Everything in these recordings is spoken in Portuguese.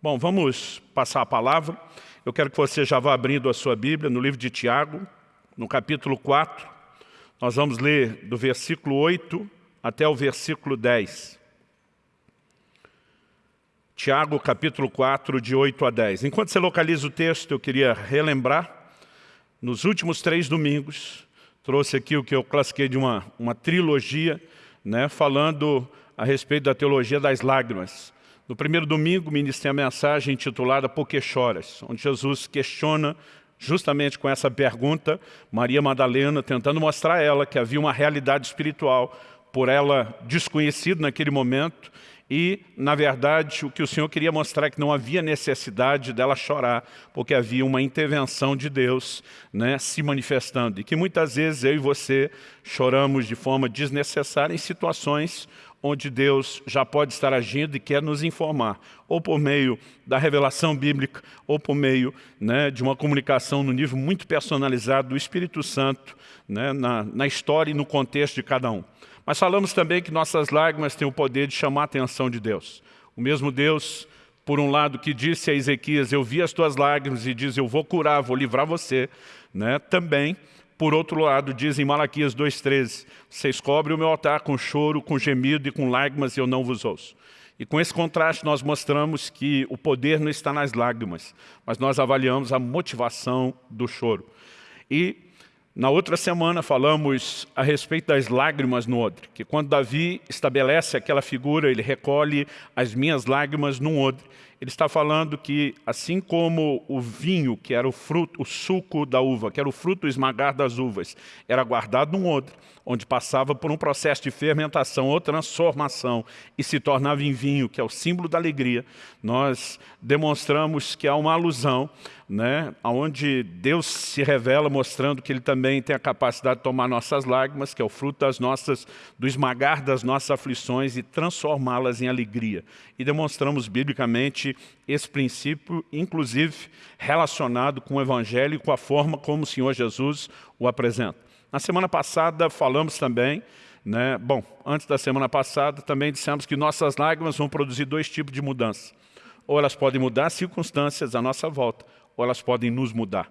Bom, vamos passar a palavra. Eu quero que você já vá abrindo a sua Bíblia no livro de Tiago, no capítulo 4. Nós vamos ler do versículo 8 até o versículo 10. Tiago, capítulo 4, de 8 a 10. Enquanto você localiza o texto, eu queria relembrar, nos últimos três domingos, trouxe aqui o que eu classifiquei de uma, uma trilogia, né, falando a respeito da teologia das lágrimas. No primeiro domingo, ministrei a mensagem intitulada Por que choras?, onde Jesus questiona justamente com essa pergunta, Maria Madalena tentando mostrar a ela que havia uma realidade espiritual por ela desconhecida naquele momento e, na verdade, o que o Senhor queria mostrar é que não havia necessidade dela chorar, porque havia uma intervenção de Deus né, se manifestando. E que muitas vezes eu e você choramos de forma desnecessária em situações onde Deus já pode estar agindo e quer nos informar, ou por meio da revelação bíblica, ou por meio né, de uma comunicação no nível muito personalizado do Espírito Santo, né, na, na história e no contexto de cada um. Mas falamos também que nossas lágrimas têm o poder de chamar a atenção de Deus. O mesmo Deus, por um lado, que disse a Ezequias, eu vi as tuas lágrimas e diz, eu vou curar, vou livrar você, né? também, por outro lado, diz em Malaquias 2,13, vocês cobrem o meu altar com choro, com gemido e com lágrimas e eu não vos ouço. E com esse contraste nós mostramos que o poder não está nas lágrimas, mas nós avaliamos a motivação do choro. E na outra semana falamos a respeito das lágrimas no odre, que quando Davi estabelece aquela figura, ele recolhe as minhas lágrimas num odre. Ele está falando que, assim como o vinho, que era o fruto, o suco da uva, que era o fruto esmagar das uvas, era guardado num odre, onde passava por um processo de fermentação ou transformação e se tornava em vinho, que é o símbolo da alegria, nós demonstramos que há uma alusão né, onde Deus se revela mostrando que Ele também tem a capacidade de tomar nossas lágrimas, que é o fruto das nossas, do esmagar das nossas aflições e transformá-las em alegria. E demonstramos biblicamente esse princípio, inclusive relacionado com o Evangelho e com a forma como o Senhor Jesus o apresenta. Na semana passada falamos também né? Bom, antes da semana passada também dissemos que nossas lágrimas vão produzir dois tipos de mudança. Ou elas podem mudar as circunstâncias à nossa volta, ou elas podem nos mudar.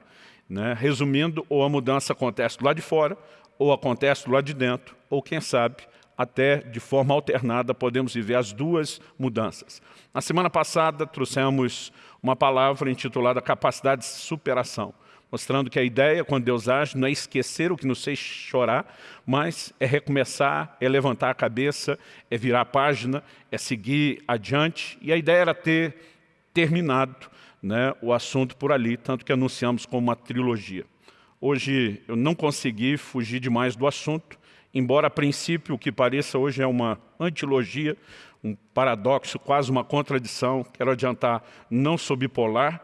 Né? Resumindo, ou a mudança acontece lado de fora, ou acontece lado de dentro, ou quem sabe, até de forma alternada, podemos viver as duas mudanças. Na semana passada, trouxemos uma palavra intitulada Capacidade de Superação, mostrando que a ideia, quando Deus age, não é esquecer o que nos fez chorar, mas é recomeçar, é levantar a cabeça, é virar a página, é seguir adiante. E a ideia era ter terminado né, o assunto por ali, tanto que anunciamos como uma trilogia. Hoje eu não consegui fugir demais do assunto, embora a princípio o que pareça hoje é uma antilogia, um paradoxo, quase uma contradição, quero adiantar, não sou bipolar,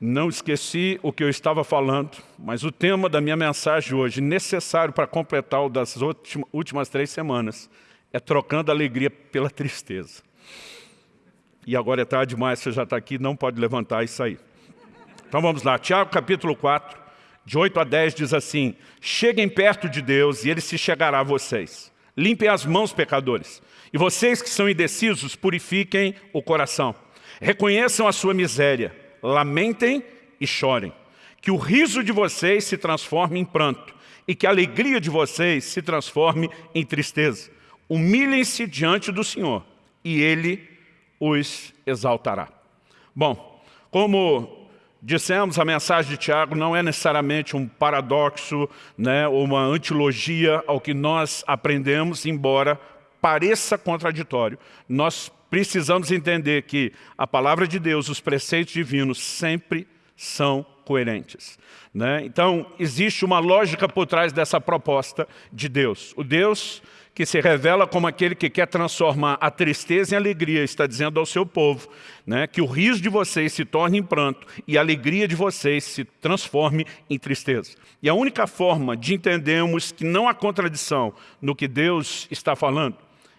não esqueci o que eu estava falando, mas o tema da minha mensagem hoje, necessário para completar o das últimas três semanas, é trocando a alegria pela tristeza e agora é tarde demais, você já está aqui, não pode levantar e sair. Então vamos lá, Tiago capítulo 4, de 8 a 10 diz assim, Cheguem perto de Deus e Ele se chegará a vocês. Limpem as mãos, pecadores. E vocês que são indecisos, purifiquem o coração. Reconheçam a sua miséria, lamentem e chorem. Que o riso de vocês se transforme em pranto e que a alegria de vocês se transforme em tristeza. Humilhem-se diante do Senhor e Ele os exaltará. Bom, como dissemos, a mensagem de Tiago não é necessariamente um paradoxo né, ou uma antilogia ao que nós aprendemos, embora pareça contraditório. Nós precisamos entender que a palavra de Deus, os preceitos divinos, sempre são coerentes. Né? Então, existe uma lógica por trás dessa proposta de Deus. O Deus que se revela como aquele que quer transformar a tristeza em alegria, está dizendo ao seu povo, né, que o riso de vocês se torne em pranto e a alegria de vocês se transforme em tristeza. E a única forma de entendermos que não há contradição no que Deus está falando,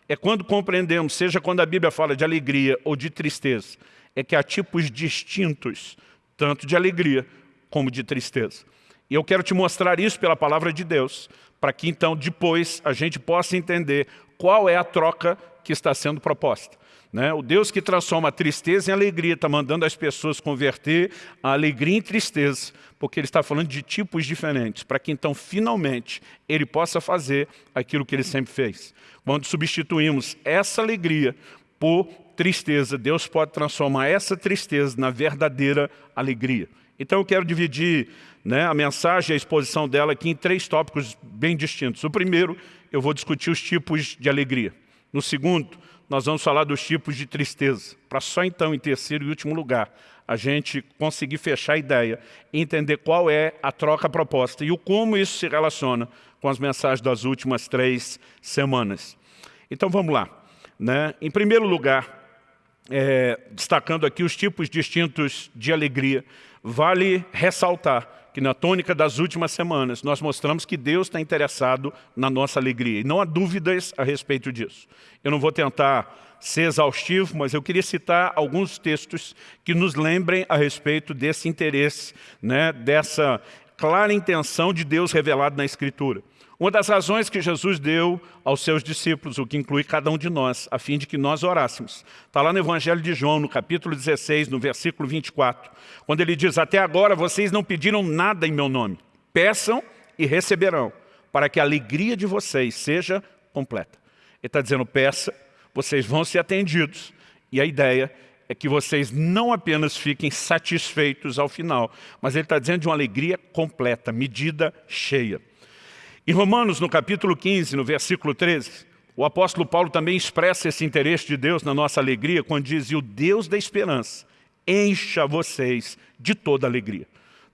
é quando compreendemos, seja quando a Bíblia fala de alegria ou de tristeza, é que há tipos distintos, tanto de alegria como de tristeza. E eu quero te mostrar isso pela palavra de Deus, para que então depois a gente possa entender qual é a troca que está sendo proposta. Né? O Deus que transforma a tristeza em alegria, está mandando as pessoas converter a alegria em tristeza, porque Ele está falando de tipos diferentes, para que então, finalmente, Ele possa fazer aquilo que Ele sempre fez. Quando substituímos essa alegria por tristeza, Deus pode transformar essa tristeza na verdadeira alegria. Então eu quero dividir né, a mensagem, a exposição dela aqui em três tópicos bem distintos. O primeiro, eu vou discutir os tipos de alegria. No segundo, nós vamos falar dos tipos de tristeza, para só então, em terceiro e último lugar, a gente conseguir fechar a ideia e entender qual é a troca proposta e o como isso se relaciona com as mensagens das últimas três semanas. Então vamos lá. Né? Em primeiro lugar, é, destacando aqui os tipos distintos de alegria, vale ressaltar que na tônica das últimas semanas nós mostramos que Deus está interessado na nossa alegria. E não há dúvidas a respeito disso. Eu não vou tentar ser exaustivo, mas eu queria citar alguns textos que nos lembrem a respeito desse interesse, né, dessa clara intenção de Deus revelado na Escritura. Uma das razões que Jesus deu aos seus discípulos, o que inclui cada um de nós, a fim de que nós orássemos. Está lá no Evangelho de João, no capítulo 16, no versículo 24, quando ele diz, até agora vocês não pediram nada em meu nome. Peçam e receberão, para que a alegria de vocês seja completa. Ele está dizendo, peça, vocês vão ser atendidos. E a ideia é que vocês não apenas fiquem satisfeitos ao final, mas ele está dizendo de uma alegria completa, medida cheia. Em Romanos, no capítulo 15, no versículo 13, o apóstolo Paulo também expressa esse interesse de Deus na nossa alegria, quando diz, e o Deus da esperança encha vocês de toda alegria.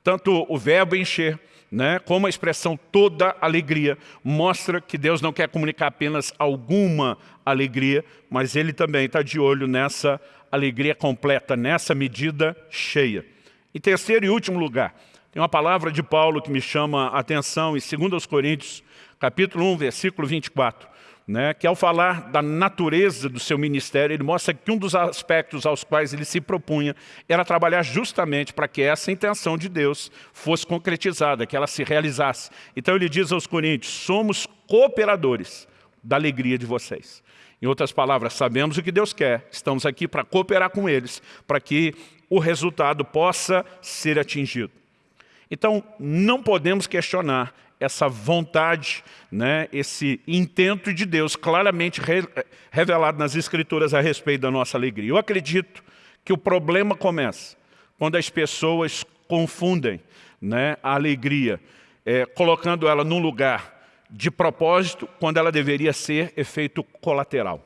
Tanto o verbo encher, né, como a expressão toda alegria, mostra que Deus não quer comunicar apenas alguma alegria, mas Ele também está de olho nessa alegria completa, nessa medida cheia. Em terceiro e último lugar, tem uma palavra de Paulo que me chama a atenção em 2 Coríntios, capítulo 1, versículo 24, né, que ao falar da natureza do seu ministério, ele mostra que um dos aspectos aos quais ele se propunha era trabalhar justamente para que essa intenção de Deus fosse concretizada, que ela se realizasse. Então ele diz aos coríntios, somos cooperadores da alegria de vocês. Em outras palavras, sabemos o que Deus quer, estamos aqui para cooperar com eles, para que o resultado possa ser atingido. Então, não podemos questionar essa vontade, né, esse intento de Deus claramente re revelado nas Escrituras a respeito da nossa alegria. Eu acredito que o problema começa quando as pessoas confundem né, a alegria, é, colocando ela num lugar de propósito, quando ela deveria ser efeito colateral.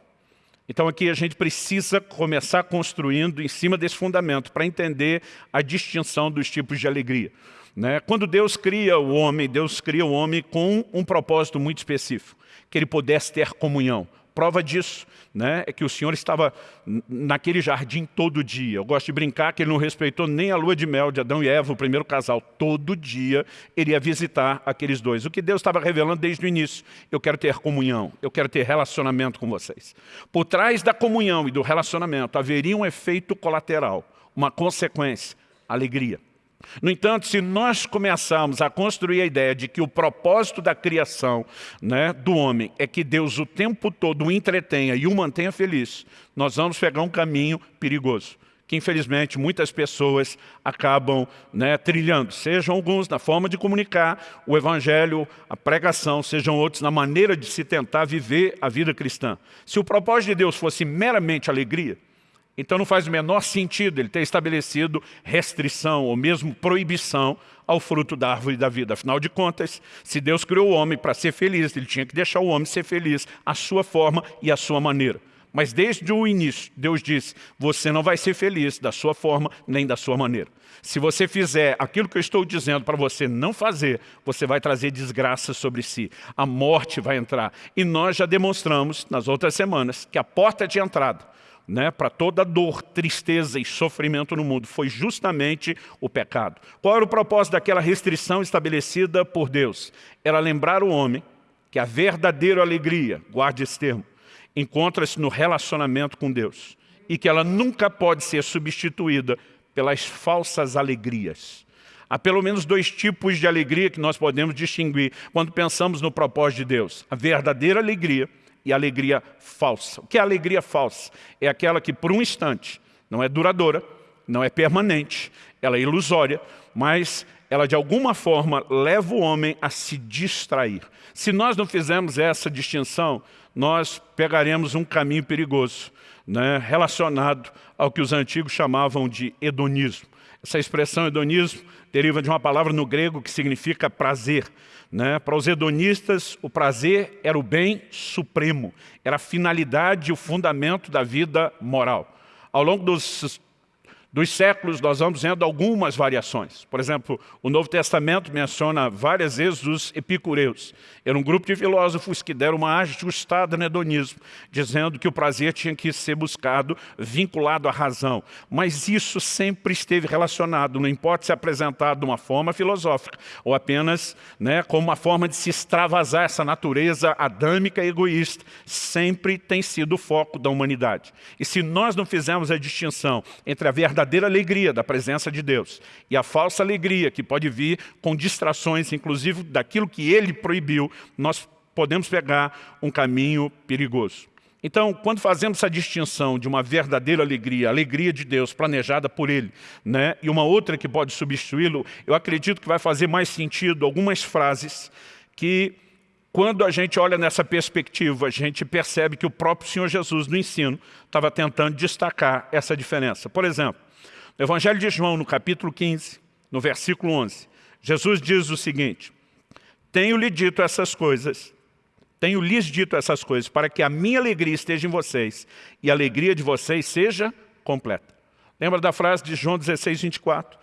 Então aqui a gente precisa começar construindo em cima desse fundamento para entender a distinção dos tipos de alegria. Né? Quando Deus cria o homem, Deus cria o homem com um propósito muito específico, que ele pudesse ter comunhão. Prova disso né, é que o Senhor estava naquele jardim todo dia. Eu gosto de brincar que ele não respeitou nem a lua de mel de Adão e Eva, o primeiro casal. Todo dia ele ia visitar aqueles dois. O que Deus estava revelando desde o início. Eu quero ter comunhão, eu quero ter relacionamento com vocês. Por trás da comunhão e do relacionamento haveria um efeito colateral, uma consequência, alegria. No entanto, se nós começarmos a construir a ideia de que o propósito da criação né, do homem é que Deus o tempo todo o entretenha e o mantenha feliz, nós vamos pegar um caminho perigoso que infelizmente muitas pessoas acabam né, trilhando, sejam alguns na forma de comunicar o Evangelho, a pregação, sejam outros na maneira de se tentar viver a vida cristã. Se o propósito de Deus fosse meramente alegria, então não faz o menor sentido ele ter estabelecido restrição ou mesmo proibição ao fruto da árvore da vida. Afinal de contas, se Deus criou o homem para ser feliz, ele tinha que deixar o homem ser feliz à sua forma e à sua maneira. Mas desde o início, Deus disse, você não vai ser feliz da sua forma nem da sua maneira. Se você fizer aquilo que eu estou dizendo para você não fazer, você vai trazer desgraça sobre si. A morte vai entrar. E nós já demonstramos, nas outras semanas, que a porta de entrada né, para toda dor, tristeza e sofrimento no mundo foi justamente o pecado. Qual era o propósito daquela restrição estabelecida por Deus? Era lembrar o homem que a verdadeira alegria, guarde esse termo, encontra-se no relacionamento com Deus e que ela nunca pode ser substituída pelas falsas alegrias. Há pelo menos dois tipos de alegria que nós podemos distinguir quando pensamos no propósito de Deus. A verdadeira alegria e alegria falsa. O que é alegria falsa? É aquela que por um instante não é duradoura, não é permanente, ela é ilusória, mas ela de alguma forma leva o homem a se distrair. Se nós não fizermos essa distinção, nós pegaremos um caminho perigoso, né, relacionado ao que os antigos chamavam de hedonismo. Essa expressão hedonismo deriva de uma palavra no grego que significa prazer. Né? Para os hedonistas, o prazer era o bem supremo, era a finalidade e o fundamento da vida moral. Ao longo dos dos séculos, nós vamos vendo algumas variações. Por exemplo, o Novo Testamento menciona várias vezes os epicureus. Era um grupo de filósofos que deram uma ajustada no hedonismo, dizendo que o prazer tinha que ser buscado vinculado à razão. Mas isso sempre esteve relacionado, não importa se é apresentado de uma forma filosófica ou apenas né, como uma forma de se extravasar essa natureza adâmica e egoísta, sempre tem sido o foco da humanidade. E se nós não fizermos a distinção entre a verdade verdadeira alegria da presença de Deus e a falsa alegria que pode vir com distrações, inclusive daquilo que Ele proibiu, nós podemos pegar um caminho perigoso. Então, quando fazemos essa distinção de uma verdadeira alegria, alegria de Deus planejada por Ele, né, e uma outra que pode substituí-lo, eu acredito que vai fazer mais sentido algumas frases que, quando a gente olha nessa perspectiva, a gente percebe que o próprio Senhor Jesus, no ensino, estava tentando destacar essa diferença. Por exemplo, no Evangelho de João, no capítulo 15, no versículo 11, Jesus diz o seguinte, Tenho-lhe dito essas coisas, tenho lhes dito essas coisas, para que a minha alegria esteja em vocês e a alegria de vocês seja completa. Lembra da frase de João 16, 24?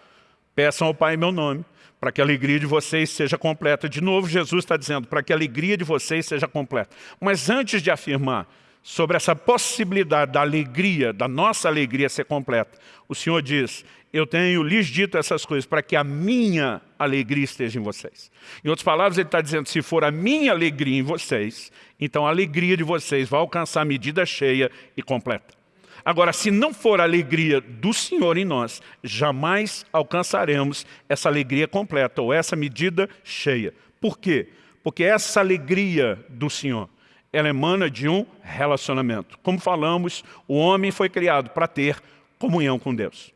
Peçam ao Pai em meu nome, para que a alegria de vocês seja completa. De novo, Jesus está dizendo, para que a alegria de vocês seja completa. Mas antes de afirmar sobre essa possibilidade da alegria, da nossa alegria ser completa. O Senhor diz, eu tenho lhes dito essas coisas para que a minha alegria esteja em vocês. Em outras palavras, ele está dizendo, se for a minha alegria em vocês, então a alegria de vocês vai alcançar a medida cheia e completa. Agora, se não for a alegria do Senhor em nós, jamais alcançaremos essa alegria completa ou essa medida cheia. Por quê? Porque essa alegria do Senhor ela emana de um relacionamento. Como falamos, o homem foi criado para ter comunhão com Deus.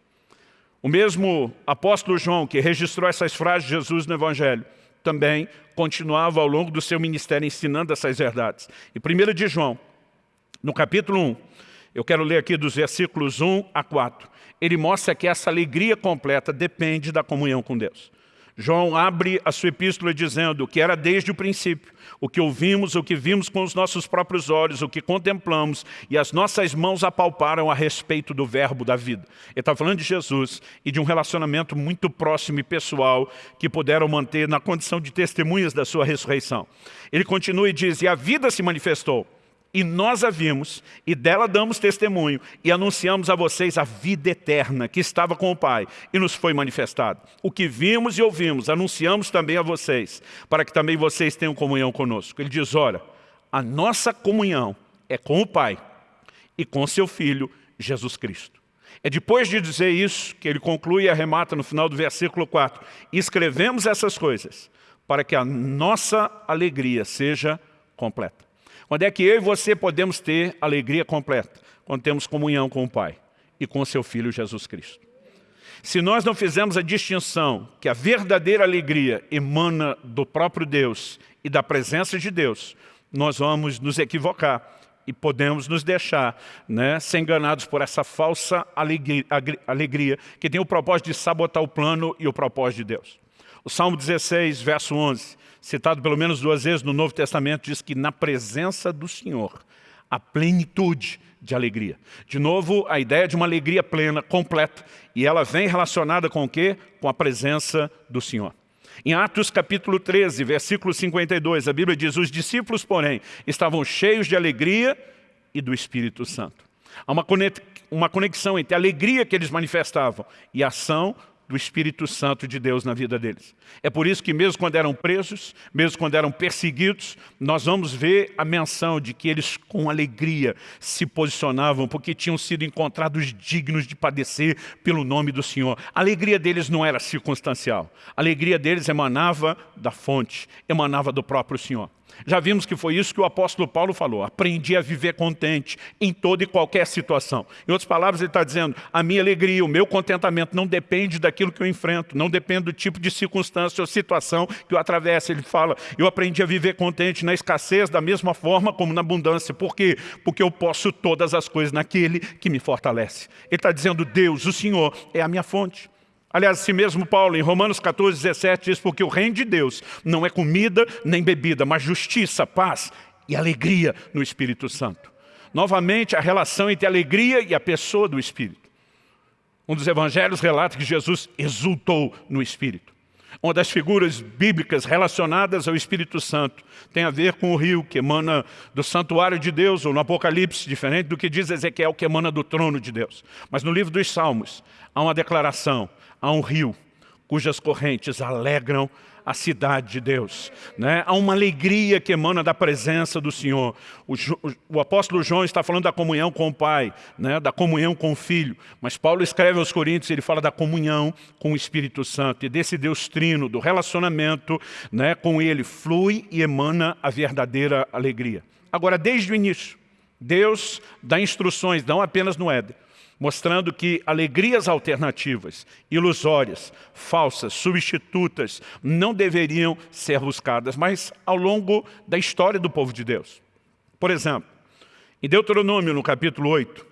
O mesmo apóstolo João, que registrou essas frases de Jesus no Evangelho, também continuava ao longo do seu ministério ensinando essas verdades. E 1 de João, no capítulo 1, eu quero ler aqui dos versículos 1 a 4, ele mostra que essa alegria completa depende da comunhão com Deus. João abre a sua epístola dizendo que era desde o princípio, o que ouvimos, o que vimos com os nossos próprios olhos, o que contemplamos e as nossas mãos apalparam a respeito do verbo da vida. Ele está falando de Jesus e de um relacionamento muito próximo e pessoal que puderam manter na condição de testemunhas da sua ressurreição. Ele continua e diz, e a vida se manifestou e nós a vimos, e dela damos testemunho, e anunciamos a vocês a vida eterna que estava com o Pai, e nos foi manifestado. O que vimos e ouvimos, anunciamos também a vocês, para que também vocês tenham comunhão conosco. Ele diz, ora, a nossa comunhão é com o Pai e com seu Filho, Jesus Cristo. É depois de dizer isso que ele conclui e arremata no final do versículo 4. Escrevemos essas coisas para que a nossa alegria seja completa. Quando é que eu e você podemos ter alegria completa? Quando temos comunhão com o Pai e com o seu Filho Jesus Cristo. Se nós não fizermos a distinção que a verdadeira alegria emana do próprio Deus e da presença de Deus, nós vamos nos equivocar e podemos nos deixar né, ser enganados por essa falsa alegria, alegria que tem o propósito de sabotar o plano e o propósito de Deus. O Salmo 16, verso 11, citado pelo menos duas vezes no Novo Testamento, diz que na presença do Senhor a plenitude de alegria. De novo, a ideia de uma alegria plena, completa, e ela vem relacionada com o quê? Com a presença do Senhor. Em Atos capítulo 13, versículo 52, a Bíblia diz, os discípulos, porém, estavam cheios de alegria e do Espírito Santo. Há uma conexão entre a alegria que eles manifestavam e a ação do Espírito Santo de Deus na vida deles. É por isso que mesmo quando eram presos, mesmo quando eram perseguidos, nós vamos ver a menção de que eles com alegria se posicionavam porque tinham sido encontrados dignos de padecer pelo nome do Senhor. A alegria deles não era circunstancial. A alegria deles emanava da fonte, emanava do próprio Senhor. Já vimos que foi isso que o apóstolo Paulo falou, aprendi a viver contente em toda e qualquer situação. Em outras palavras, ele está dizendo, a minha alegria, o meu contentamento não depende daquilo que eu enfrento, não depende do tipo de circunstância ou situação que eu atravesso. Ele fala, eu aprendi a viver contente na escassez da mesma forma como na abundância. Por quê? Porque eu posso todas as coisas naquele que me fortalece. Ele está dizendo, Deus, o Senhor, é a minha fonte. Aliás, assim mesmo Paulo, em Romanos 14, 17, diz, porque o reino de Deus não é comida nem bebida, mas justiça, paz e alegria no Espírito Santo. Novamente, a relação entre a alegria e a pessoa do Espírito. Um dos evangelhos relata que Jesus exultou no Espírito. Uma das figuras bíblicas relacionadas ao Espírito Santo tem a ver com o rio que emana do santuário de Deus, ou no Apocalipse, diferente do que diz Ezequiel, que emana do trono de Deus. Mas no livro dos Salmos há uma declaração há um rio cujas correntes alegram a cidade de Deus. Né? Há uma alegria que emana da presença do Senhor. O, o, apóstolo João está falando da comunhão com o Pai, né? da comunhão com o Filho. Mas Paulo escreve aos Coríntios, ele fala da comunhão com o Espírito Santo. E desse Deus trino, do relacionamento né? com Ele, flui e emana a verdadeira alegria. Agora, desde o início, Deus dá instruções, não apenas no Éden, mostrando que alegrias alternativas, ilusórias, falsas, substitutas, não deveriam ser buscadas, mas ao longo da história do povo de Deus. Por exemplo, em Deuteronômio, no capítulo 8,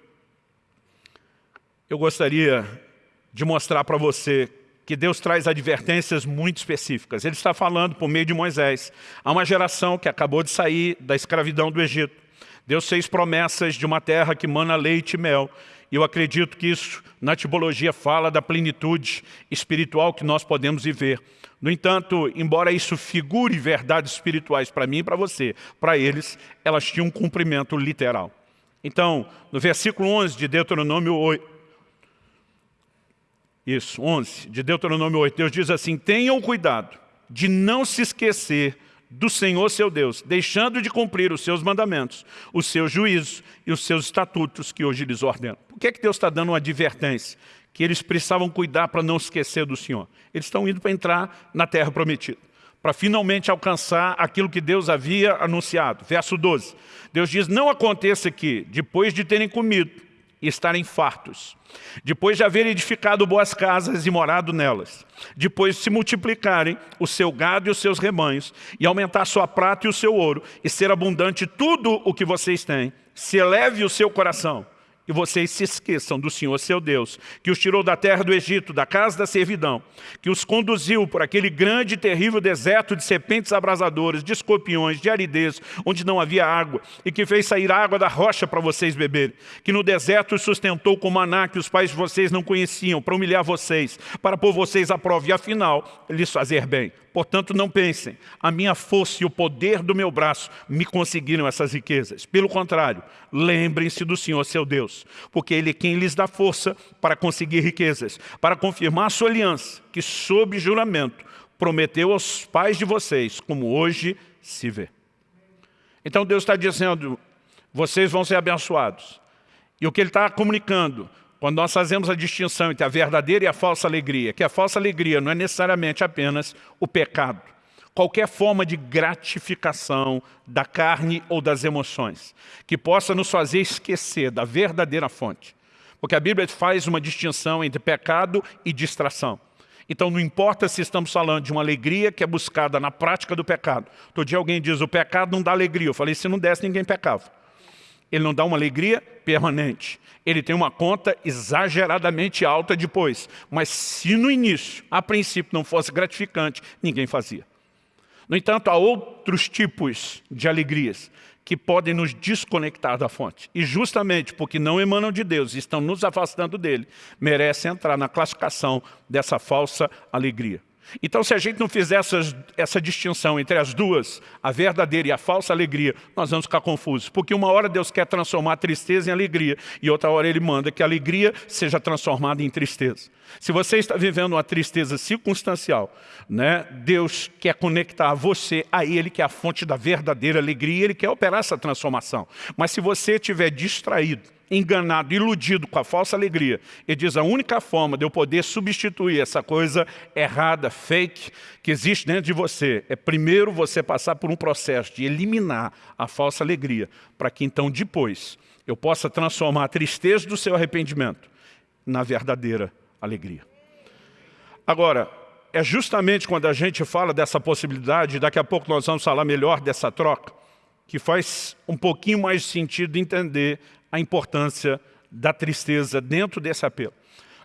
eu gostaria de mostrar para você que Deus traz advertências muito específicas. Ele está falando por meio de Moisés. Há uma geração que acabou de sair da escravidão do Egito. Deus fez promessas de uma terra que mana leite e mel. Eu acredito que isso, na tipologia, fala da plenitude espiritual que nós podemos viver. No entanto, embora isso figure verdades espirituais para mim e para você, para eles, elas tinham um cumprimento literal. Então, no versículo 11 de Deuteronômio 8, isso, 11, de Deuteronômio 8, Deus diz assim, tenham cuidado de não se esquecer do Senhor seu Deus, deixando de cumprir os seus mandamentos, os seus juízos e os seus estatutos que hoje lhes ordeno. Por que, é que Deus está dando uma advertência? Que eles precisavam cuidar para não esquecer do Senhor. Eles estão indo para entrar na terra prometida, para finalmente alcançar aquilo que Deus havia anunciado. Verso 12, Deus diz, não aconteça que, depois de terem comido, estarem fartos. Depois de haverem edificado boas casas e morado nelas. Depois de se multiplicarem o seu gado e os seus rebanhos, e aumentar sua prata e o seu ouro, e ser abundante tudo o que vocês têm, se eleve o seu coração e vocês se esqueçam do Senhor seu Deus, que os tirou da terra do Egito, da casa da servidão, que os conduziu por aquele grande e terrível deserto de serpentes abrasadoras, de escorpiões, de aridez, onde não havia água, e que fez sair água da rocha para vocês beberem, que no deserto os sustentou com maná que os pais de vocês não conheciam, para humilhar vocês, para pôr vocês à prova e, afinal, lhes fazer bem. Portanto, não pensem, a minha força e o poder do meu braço me conseguiram essas riquezas. Pelo contrário, lembrem-se do Senhor seu Deus, porque Ele é quem lhes dá força para conseguir riquezas, para confirmar a sua aliança, que sob juramento prometeu aos pais de vocês, como hoje se vê. Então Deus está dizendo, vocês vão ser abençoados. E o que Ele está comunicando, quando nós fazemos a distinção entre a verdadeira e a falsa alegria, que a falsa alegria não é necessariamente apenas o pecado, qualquer forma de gratificação da carne ou das emoções, que possa nos fazer esquecer da verdadeira fonte. Porque a Bíblia faz uma distinção entre pecado e distração. Então não importa se estamos falando de uma alegria que é buscada na prática do pecado. Todo dia alguém diz, o pecado não dá alegria. Eu falei, se não desse, ninguém pecava. Ele não dá uma alegria permanente. Ele tem uma conta exageradamente alta depois. Mas se no início, a princípio, não fosse gratificante, ninguém fazia. No entanto, há outros tipos de alegrias que podem nos desconectar da fonte. E justamente porque não emanam de Deus e estão nos afastando dele, merecem entrar na classificação dessa falsa alegria. Então, se a gente não fizer essas, essa distinção entre as duas, a verdadeira e a falsa alegria, nós vamos ficar confusos. Porque uma hora Deus quer transformar a tristeza em alegria e outra hora Ele manda que a alegria seja transformada em tristeza. Se você está vivendo uma tristeza circunstancial, né, Deus quer conectar você a Ele, que é a fonte da verdadeira alegria, e Ele quer operar essa transformação. Mas se você estiver distraído, enganado, iludido com a falsa alegria, ele diz a única forma de eu poder substituir essa coisa errada, fake, que existe dentro de você, é primeiro você passar por um processo de eliminar a falsa alegria, para que então depois eu possa transformar a tristeza do seu arrependimento na verdadeira alegria. Agora, é justamente quando a gente fala dessa possibilidade, daqui a pouco nós vamos falar melhor dessa troca, que faz um pouquinho mais sentido entender a importância da tristeza dentro desse apelo.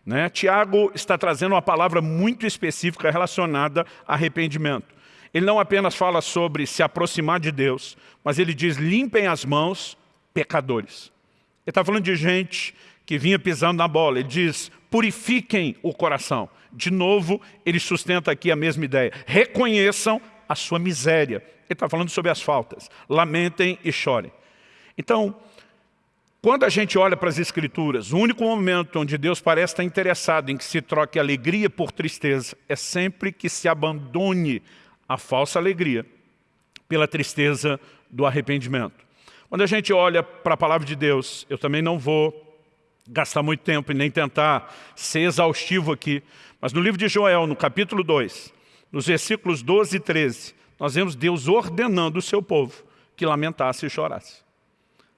Né? Tiago está trazendo uma palavra muito específica relacionada a arrependimento. Ele não apenas fala sobre se aproximar de Deus, mas ele diz, limpem as mãos, pecadores. Ele está falando de gente que vinha pisando na bola. Ele diz, purifiquem o coração. De novo, ele sustenta aqui a mesma ideia. Reconheçam a sua miséria. Ele está falando sobre as faltas. Lamentem e chorem. Então, quando a gente olha para as Escrituras, o único momento onde Deus parece estar interessado em que se troque alegria por tristeza é sempre que se abandone a falsa alegria pela tristeza do arrependimento. Quando a gente olha para a palavra de Deus, eu também não vou gastar muito tempo e nem tentar ser exaustivo aqui, mas no livro de Joel, no capítulo 2, nos versículos 12 e 13, nós vemos Deus ordenando o seu povo que lamentasse e chorasse.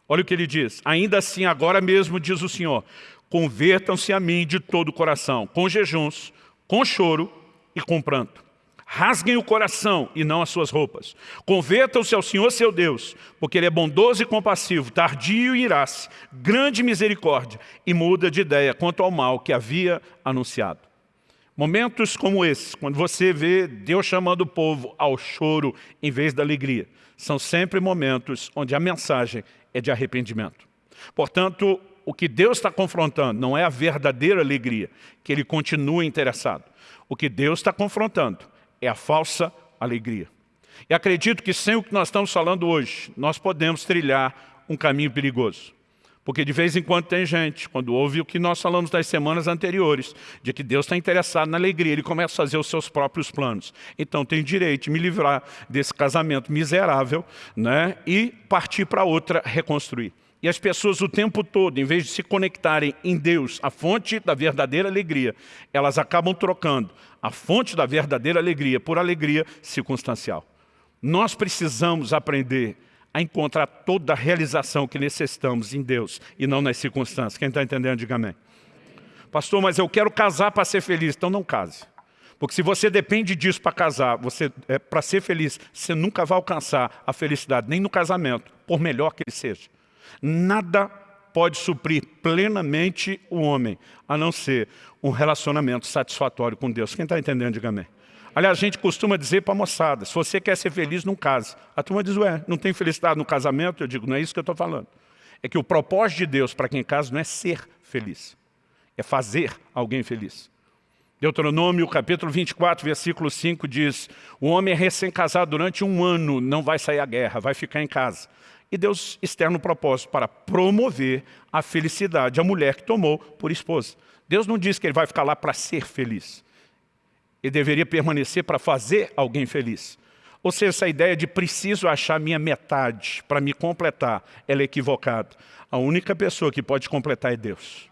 Olha o que ele diz. Ainda assim, agora mesmo, diz o Senhor, convertam-se a mim de todo o coração, com jejuns, com choro e com pranto. Rasguem o coração e não as suas roupas. Convertam-se ao Senhor seu Deus, porque Ele é bondoso e compassivo, tardio e irás, grande misericórdia, e muda de ideia quanto ao mal que havia anunciado. Momentos como esses, quando você vê Deus chamando o povo ao choro em vez da alegria, são sempre momentos onde a mensagem é de arrependimento. Portanto, o que Deus está confrontando não é a verdadeira alegria, que Ele continua interessado. O que Deus está confrontando é a falsa alegria. E acredito que sem o que nós estamos falando hoje, nós podemos trilhar um caminho perigoso. Porque de vez em quando tem gente, quando ouve o que nós falamos nas semanas anteriores, de que Deus está interessado na alegria, ele começa a fazer os seus próprios planos. Então tem direito de me livrar desse casamento miserável né, e partir para outra, reconstruir. E as pessoas o tempo todo, em vez de se conectarem em Deus, a fonte da verdadeira alegria, elas acabam trocando a fonte da verdadeira alegria por alegria circunstancial. Nós precisamos aprender a encontrar toda a realização que necessitamos em Deus e não nas circunstâncias. Quem está entendendo, diga amém. Pastor, mas eu quero casar para ser feliz. Então não case. Porque se você depende disso para casar, é, para ser feliz, você nunca vai alcançar a felicidade, nem no casamento, por melhor que ele seja. Nada pode suprir plenamente o homem, a não ser um relacionamento satisfatório com Deus. Quem está entendendo, diga amém. Aliás, a gente costuma dizer para a moçada, se você quer ser feliz, não case. A turma diz, ué, não tem felicidade no casamento? Eu digo, não é isso que eu estou falando. É que o propósito de Deus para quem casa não é ser feliz, é fazer alguém feliz. Deuteronômio, capítulo 24, versículo 5 diz, o homem é recém-casado durante um ano, não vai sair à guerra, vai ficar em casa. E Deus externa o propósito para promover a felicidade, a mulher que tomou por esposa. Deus não diz que ele vai ficar lá para ser feliz. Ele deveria permanecer para fazer alguém feliz. Ou seja, essa ideia de preciso achar minha metade para me completar, ela é equivocada. A única pessoa que pode completar é Deus.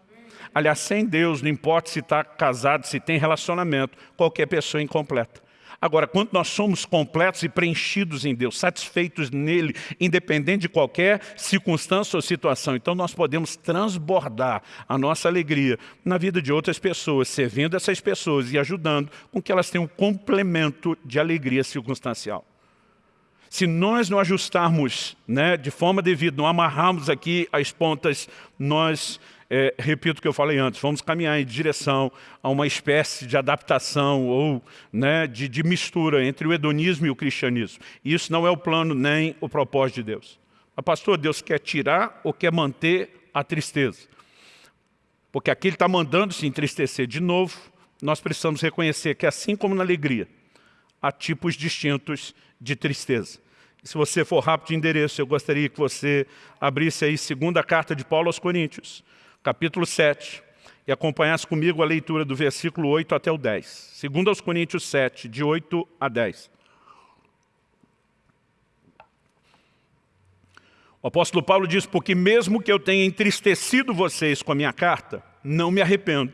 Aliás, sem Deus, não importa se está casado, se tem relacionamento, qualquer pessoa é incompleta. Agora, quando nós somos completos e preenchidos em Deus, satisfeitos nele, independente de qualquer circunstância ou situação, então nós podemos transbordar a nossa alegria na vida de outras pessoas, servindo essas pessoas e ajudando com que elas tenham um complemento de alegria circunstancial. Se nós não ajustarmos né, de forma devida, não amarrarmos aqui as pontas, nós é, repito o que eu falei antes, vamos caminhar em direção a uma espécie de adaptação ou né, de, de mistura entre o hedonismo e o cristianismo. E isso não é o plano nem o propósito de Deus. Mas, pastor, Deus quer tirar ou quer manter a tristeza? Porque aqui Ele está mandando se entristecer de novo, nós precisamos reconhecer que assim como na alegria, há tipos distintos de tristeza. Se você for rápido de endereço, eu gostaria que você abrisse aí segunda carta de Paulo aos Coríntios, capítulo 7, e acompanhasse comigo a leitura do versículo 8 até o 10. Segundo aos Coríntios 7, de 8 a 10. O apóstolo Paulo diz, porque mesmo que eu tenha entristecido vocês com a minha carta, não me arrependo,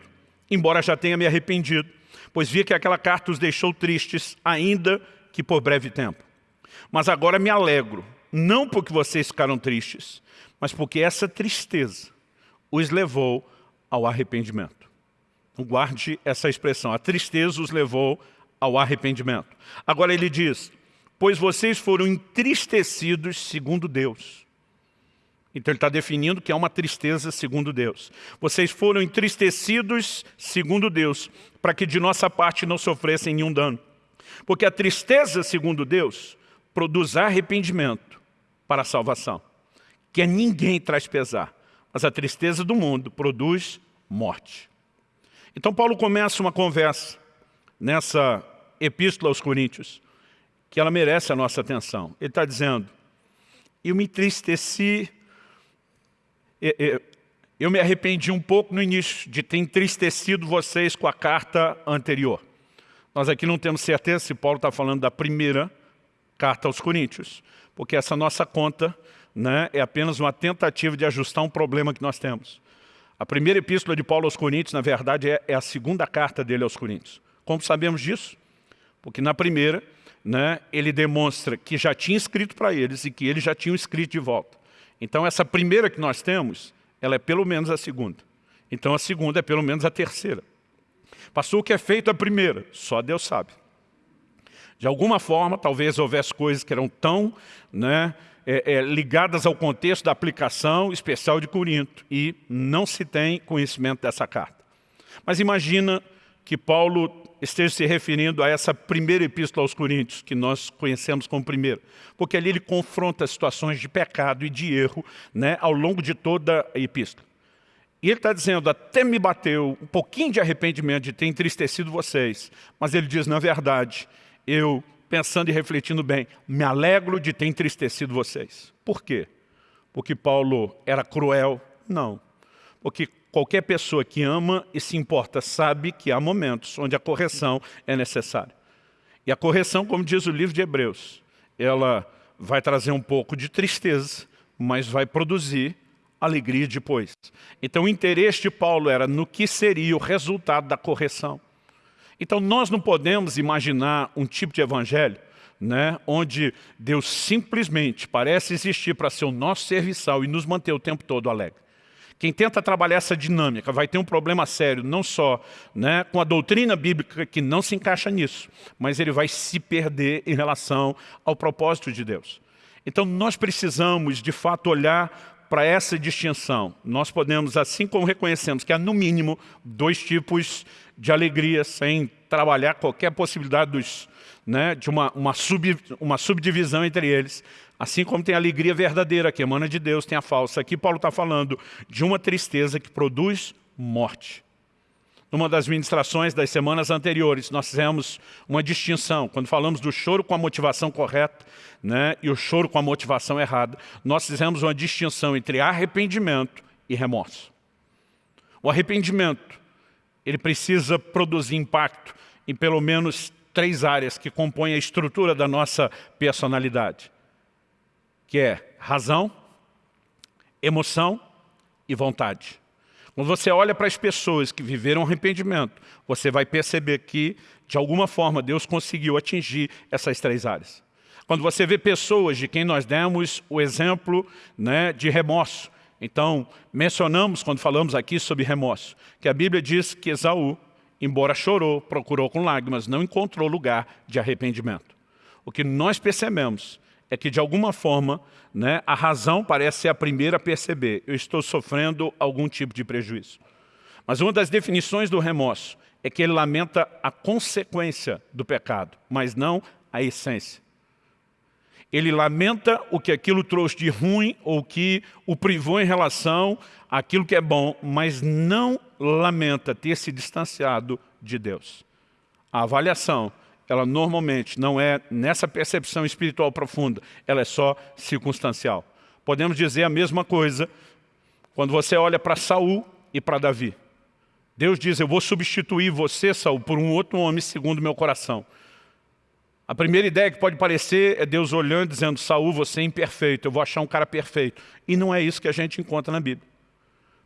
embora já tenha me arrependido, pois vi que aquela carta os deixou tristes, ainda que por breve tempo. Mas agora me alegro, não porque vocês ficaram tristes, mas porque essa tristeza os levou ao arrependimento. Guarde essa expressão, a tristeza os levou ao arrependimento. Agora ele diz, pois vocês foram entristecidos segundo Deus. Então ele está definindo que é uma tristeza segundo Deus. Vocês foram entristecidos segundo Deus, para que de nossa parte não sofressem nenhum dano. Porque a tristeza segundo Deus produz arrependimento para a salvação, que a ninguém traz pesar, mas a tristeza do mundo produz morte. Então Paulo começa uma conversa nessa epístola aos Coríntios, que ela merece a nossa atenção. Ele está dizendo, eu me entristeci, eu me arrependi um pouco no início de ter entristecido vocês com a carta anterior. Nós aqui não temos certeza se Paulo está falando da primeira carta aos Coríntios, porque essa nossa conta né, é apenas uma tentativa de ajustar um problema que nós temos. A primeira epístola de Paulo aos Coríntios, na verdade, é, é a segunda carta dele aos Coríntios. Como sabemos disso? Porque na primeira, né, ele demonstra que já tinha escrito para eles e que eles já tinham escrito de volta. Então essa primeira que nós temos, ela é pelo menos a segunda. Então a segunda é pelo menos a terceira. Passou o que é feito a primeira, só Deus sabe. De alguma forma, talvez houvesse coisas que eram tão né, é, é, ligadas ao contexto da aplicação especial de Corinto e não se tem conhecimento dessa carta. Mas imagina que Paulo esteja se referindo a essa primeira epístola aos Coríntios, que nós conhecemos como primeira. Porque ali ele confronta situações de pecado e de erro né, ao longo de toda a epístola. E ele está dizendo, até me bateu um pouquinho de arrependimento de ter entristecido vocês, mas ele diz, na verdade, eu, pensando e refletindo bem, me alegro de ter entristecido vocês. Por quê? Porque Paulo era cruel? Não. Porque Qualquer pessoa que ama e se importa sabe que há momentos onde a correção é necessária. E a correção, como diz o livro de Hebreus, ela vai trazer um pouco de tristeza, mas vai produzir alegria depois. Então o interesse de Paulo era no que seria o resultado da correção. Então nós não podemos imaginar um tipo de evangelho né, onde Deus simplesmente parece existir para ser o nosso serviçal e nos manter o tempo todo alegre. Quem tenta trabalhar essa dinâmica vai ter um problema sério, não só né, com a doutrina bíblica que não se encaixa nisso, mas ele vai se perder em relação ao propósito de Deus. Então nós precisamos, de fato, olhar para essa distinção. Nós podemos, assim como reconhecemos que há, no mínimo, dois tipos de alegria, sem trabalhar qualquer possibilidade dos, né, de uma, uma, sub, uma subdivisão entre eles, Assim como tem a alegria verdadeira que emana de Deus, tem a falsa. Aqui Paulo está falando de uma tristeza que produz morte. Numa das ministrações das semanas anteriores, nós fizemos uma distinção. Quando falamos do choro com a motivação correta né, e o choro com a motivação errada, nós fizemos uma distinção entre arrependimento e remorso. O arrependimento, ele precisa produzir impacto em pelo menos três áreas que compõem a estrutura da nossa personalidade que é razão, emoção e vontade. Quando você olha para as pessoas que viveram arrependimento, você vai perceber que, de alguma forma, Deus conseguiu atingir essas três áreas. Quando você vê pessoas de quem nós demos o exemplo né, de remorso, então, mencionamos, quando falamos aqui sobre remorso, que a Bíblia diz que Esaú, embora chorou, procurou com lágrimas, não encontrou lugar de arrependimento. O que nós percebemos é que, de alguma forma, né, a razão parece ser a primeira a perceber. Eu estou sofrendo algum tipo de prejuízo. Mas uma das definições do remorso é que ele lamenta a consequência do pecado, mas não a essência. Ele lamenta o que aquilo trouxe de ruim ou que o privou em relação àquilo que é bom, mas não lamenta ter se distanciado de Deus. A avaliação ela normalmente não é nessa percepção espiritual profunda, ela é só circunstancial. Podemos dizer a mesma coisa quando você olha para Saul e para Davi. Deus diz, eu vou substituir você, Saul, por um outro homem segundo meu coração. A primeira ideia que pode parecer é Deus olhando dizendo, Saul, você é imperfeito, eu vou achar um cara perfeito. E não é isso que a gente encontra na Bíblia.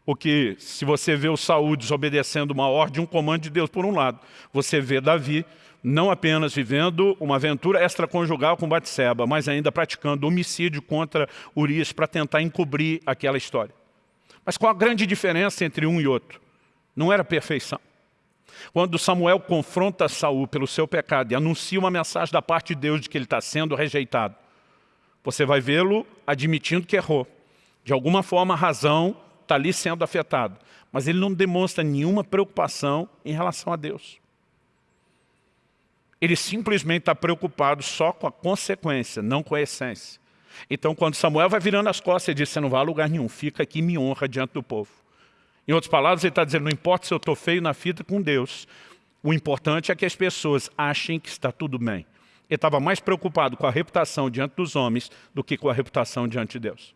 Porque se você vê o Saul desobedecendo uma ordem, um comando de Deus por um lado, você vê Davi não apenas vivendo uma aventura extraconjugal com Batseba, mas ainda praticando homicídio contra Urias para tentar encobrir aquela história. Mas qual a grande diferença entre um e outro? Não era perfeição. Quando Samuel confronta Saul pelo seu pecado e anuncia uma mensagem da parte de Deus de que ele está sendo rejeitado, você vai vê-lo admitindo que errou. De alguma forma a razão está ali sendo afetada, mas ele não demonstra nenhuma preocupação em relação a Deus. Ele simplesmente está preocupado só com a consequência, não com a essência. Então, quando Samuel vai virando as costas, ele diz, você não vai a lugar nenhum, fica aqui e me honra diante do povo. Em outras palavras, ele está dizendo, não importa se eu estou feio na fita com Deus, o importante é que as pessoas achem que está tudo bem. Ele estava mais preocupado com a reputação diante dos homens do que com a reputação diante de Deus.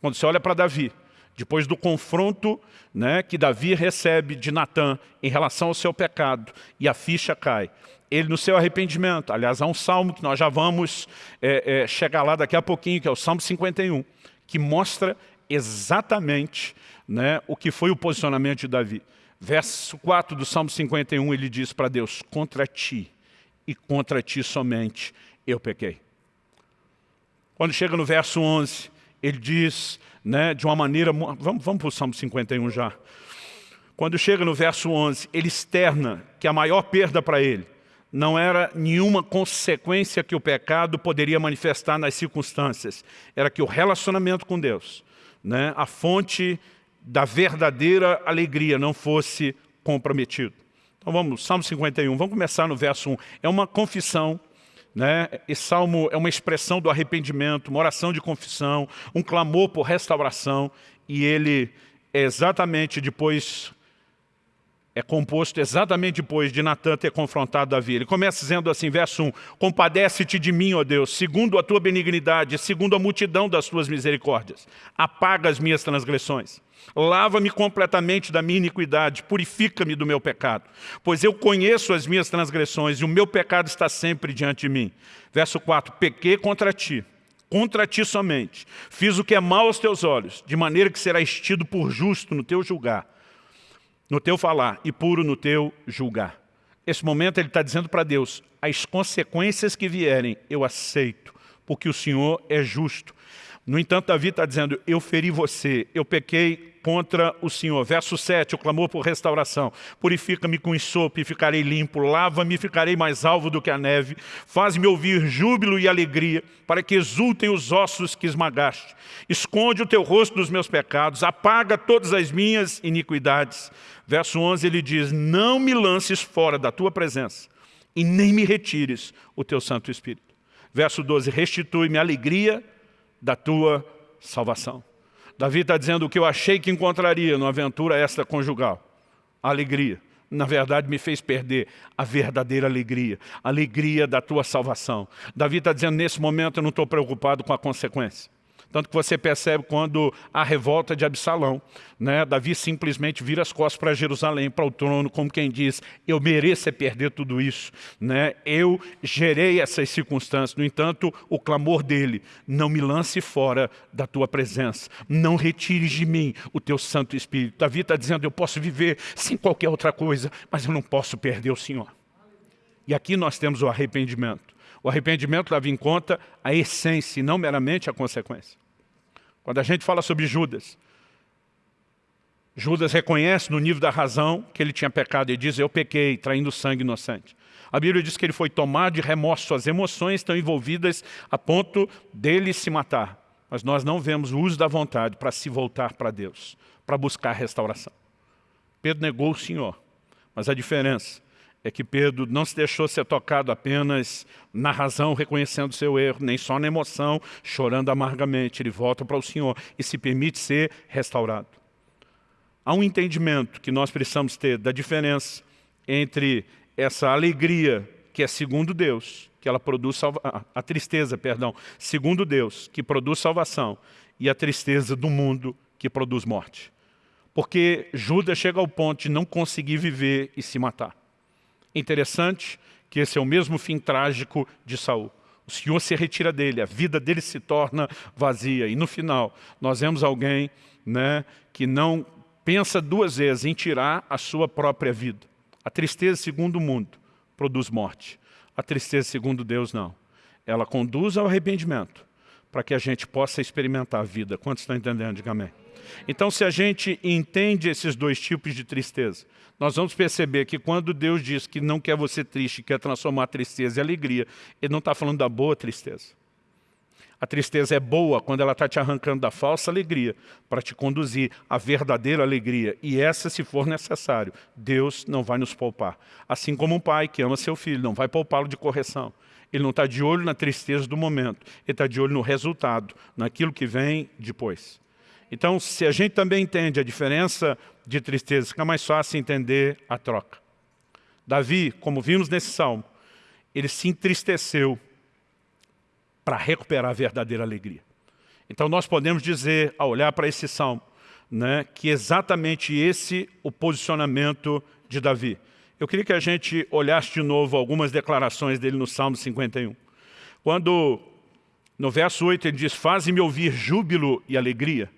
Quando você olha para Davi, depois do confronto né, que Davi recebe de Natã em relação ao seu pecado, e a ficha cai, ele no seu arrependimento, aliás, há um salmo que nós já vamos é, é, chegar lá daqui a pouquinho, que é o Salmo 51, que mostra exatamente né, o que foi o posicionamento de Davi. Verso 4 do Salmo 51, ele diz para Deus, contra ti e contra ti somente eu pequei. Quando chega no verso 11, ele diz, né, de uma maneira... Vamos, vamos para o Salmo 51 já. Quando chega no verso 11, ele externa que a maior perda para ele não era nenhuma consequência que o pecado poderia manifestar nas circunstâncias. Era que o relacionamento com Deus, né, a fonte da verdadeira alegria não fosse comprometido. Então vamos, Salmo 51, vamos começar no verso 1. É uma confissão, né? esse salmo é uma expressão do arrependimento, uma oração de confissão, um clamor por restauração, e ele é exatamente depois é composto exatamente depois de Natan ter confrontado Davi. Ele começa dizendo assim, verso 1, Compadece-te de mim, ó Deus, segundo a tua benignidade, segundo a multidão das tuas misericórdias. Apaga as minhas transgressões. Lava-me completamente da minha iniquidade, purifica-me do meu pecado. Pois eu conheço as minhas transgressões e o meu pecado está sempre diante de mim. Verso 4, Pequei contra ti, contra ti somente. Fiz o que é mal aos teus olhos, de maneira que serás tido por justo no teu julgar no teu falar e puro no teu julgar. Esse momento ele está dizendo para Deus, as consequências que vierem eu aceito, porque o Senhor é justo. No entanto, Davi está dizendo, eu feri você, eu pequei contra o Senhor. Verso 7, o clamor por restauração. Purifica-me com ensopo e ficarei limpo, lava-me e ficarei mais alvo do que a neve. Faz-me ouvir júbilo e alegria, para que exultem os ossos que esmagaste. Esconde o teu rosto dos meus pecados, apaga todas as minhas iniquidades. Verso 11 ele diz, não me lances fora da tua presença e nem me retires o teu Santo Espírito. Verso 12, restitui-me a alegria da tua salvação. Davi está dizendo o que eu achei que encontraria numa aventura extraconjugal. Alegria. Na verdade, me fez perder a verdadeira alegria, alegria da tua salvação. Davi está dizendo, nesse momento eu não estou preocupado com a consequência. Tanto que você percebe quando a revolta de Absalão, né, Davi simplesmente vira as costas para Jerusalém, para o trono, como quem diz, eu mereço é perder tudo isso. Né? Eu gerei essas circunstâncias. No entanto, o clamor dele, não me lance fora da tua presença. Não retires de mim o teu Santo Espírito. Davi está dizendo, eu posso viver sem qualquer outra coisa, mas eu não posso perder o Senhor. E aqui nós temos o arrependimento. O arrependimento leva em conta a essência e não meramente a consequência. Quando a gente fala sobre Judas, Judas reconhece no nível da razão que ele tinha pecado e diz, eu pequei, traindo sangue inocente. A Bíblia diz que ele foi tomado de remorso, suas emoções estão envolvidas a ponto dele se matar. Mas nós não vemos o uso da vontade para se voltar para Deus, para buscar restauração. Pedro negou o Senhor, mas a diferença é que Pedro não se deixou ser tocado apenas na razão, reconhecendo seu erro, nem só na emoção, chorando amargamente. Ele volta para o Senhor e se permite ser restaurado. Há um entendimento que nós precisamos ter da diferença entre essa alegria que é segundo Deus, que ela produz a tristeza, perdão, segundo Deus, que produz salvação, e a tristeza do mundo que produz morte. Porque Judas chega ao ponto de não conseguir viver e se matar. Interessante que esse é o mesmo fim trágico de Saul. O Senhor se retira dele, a vida dele se torna vazia. E no final, nós vemos alguém né, que não pensa duas vezes em tirar a sua própria vida. A tristeza, segundo o mundo, produz morte. A tristeza, segundo Deus, não. Ela conduz ao arrependimento para que a gente possa experimentar a vida. Quantos estão entendendo? Diga amém. Então, se a gente entende esses dois tipos de tristeza, nós vamos perceber que quando Deus diz que não quer você triste, quer transformar tristeza em alegria, Ele não está falando da boa tristeza. A tristeza é boa quando ela está te arrancando da falsa alegria para te conduzir à verdadeira alegria. E essa, se for necessário, Deus não vai nos poupar. Assim como um pai que ama seu filho, não vai poupá-lo de correção. Ele não está de olho na tristeza do momento, ele está de olho no resultado, naquilo que vem depois. Então, se a gente também entende a diferença de tristeza, fica mais fácil entender a troca. Davi, como vimos nesse salmo, ele se entristeceu para recuperar a verdadeira alegria. Então nós podemos dizer, ao olhar para esse salmo, né, que exatamente esse o posicionamento de Davi. Eu queria que a gente olhasse de novo algumas declarações dele no Salmo 51. Quando, no verso 8, ele diz, faze-me ouvir júbilo e alegria.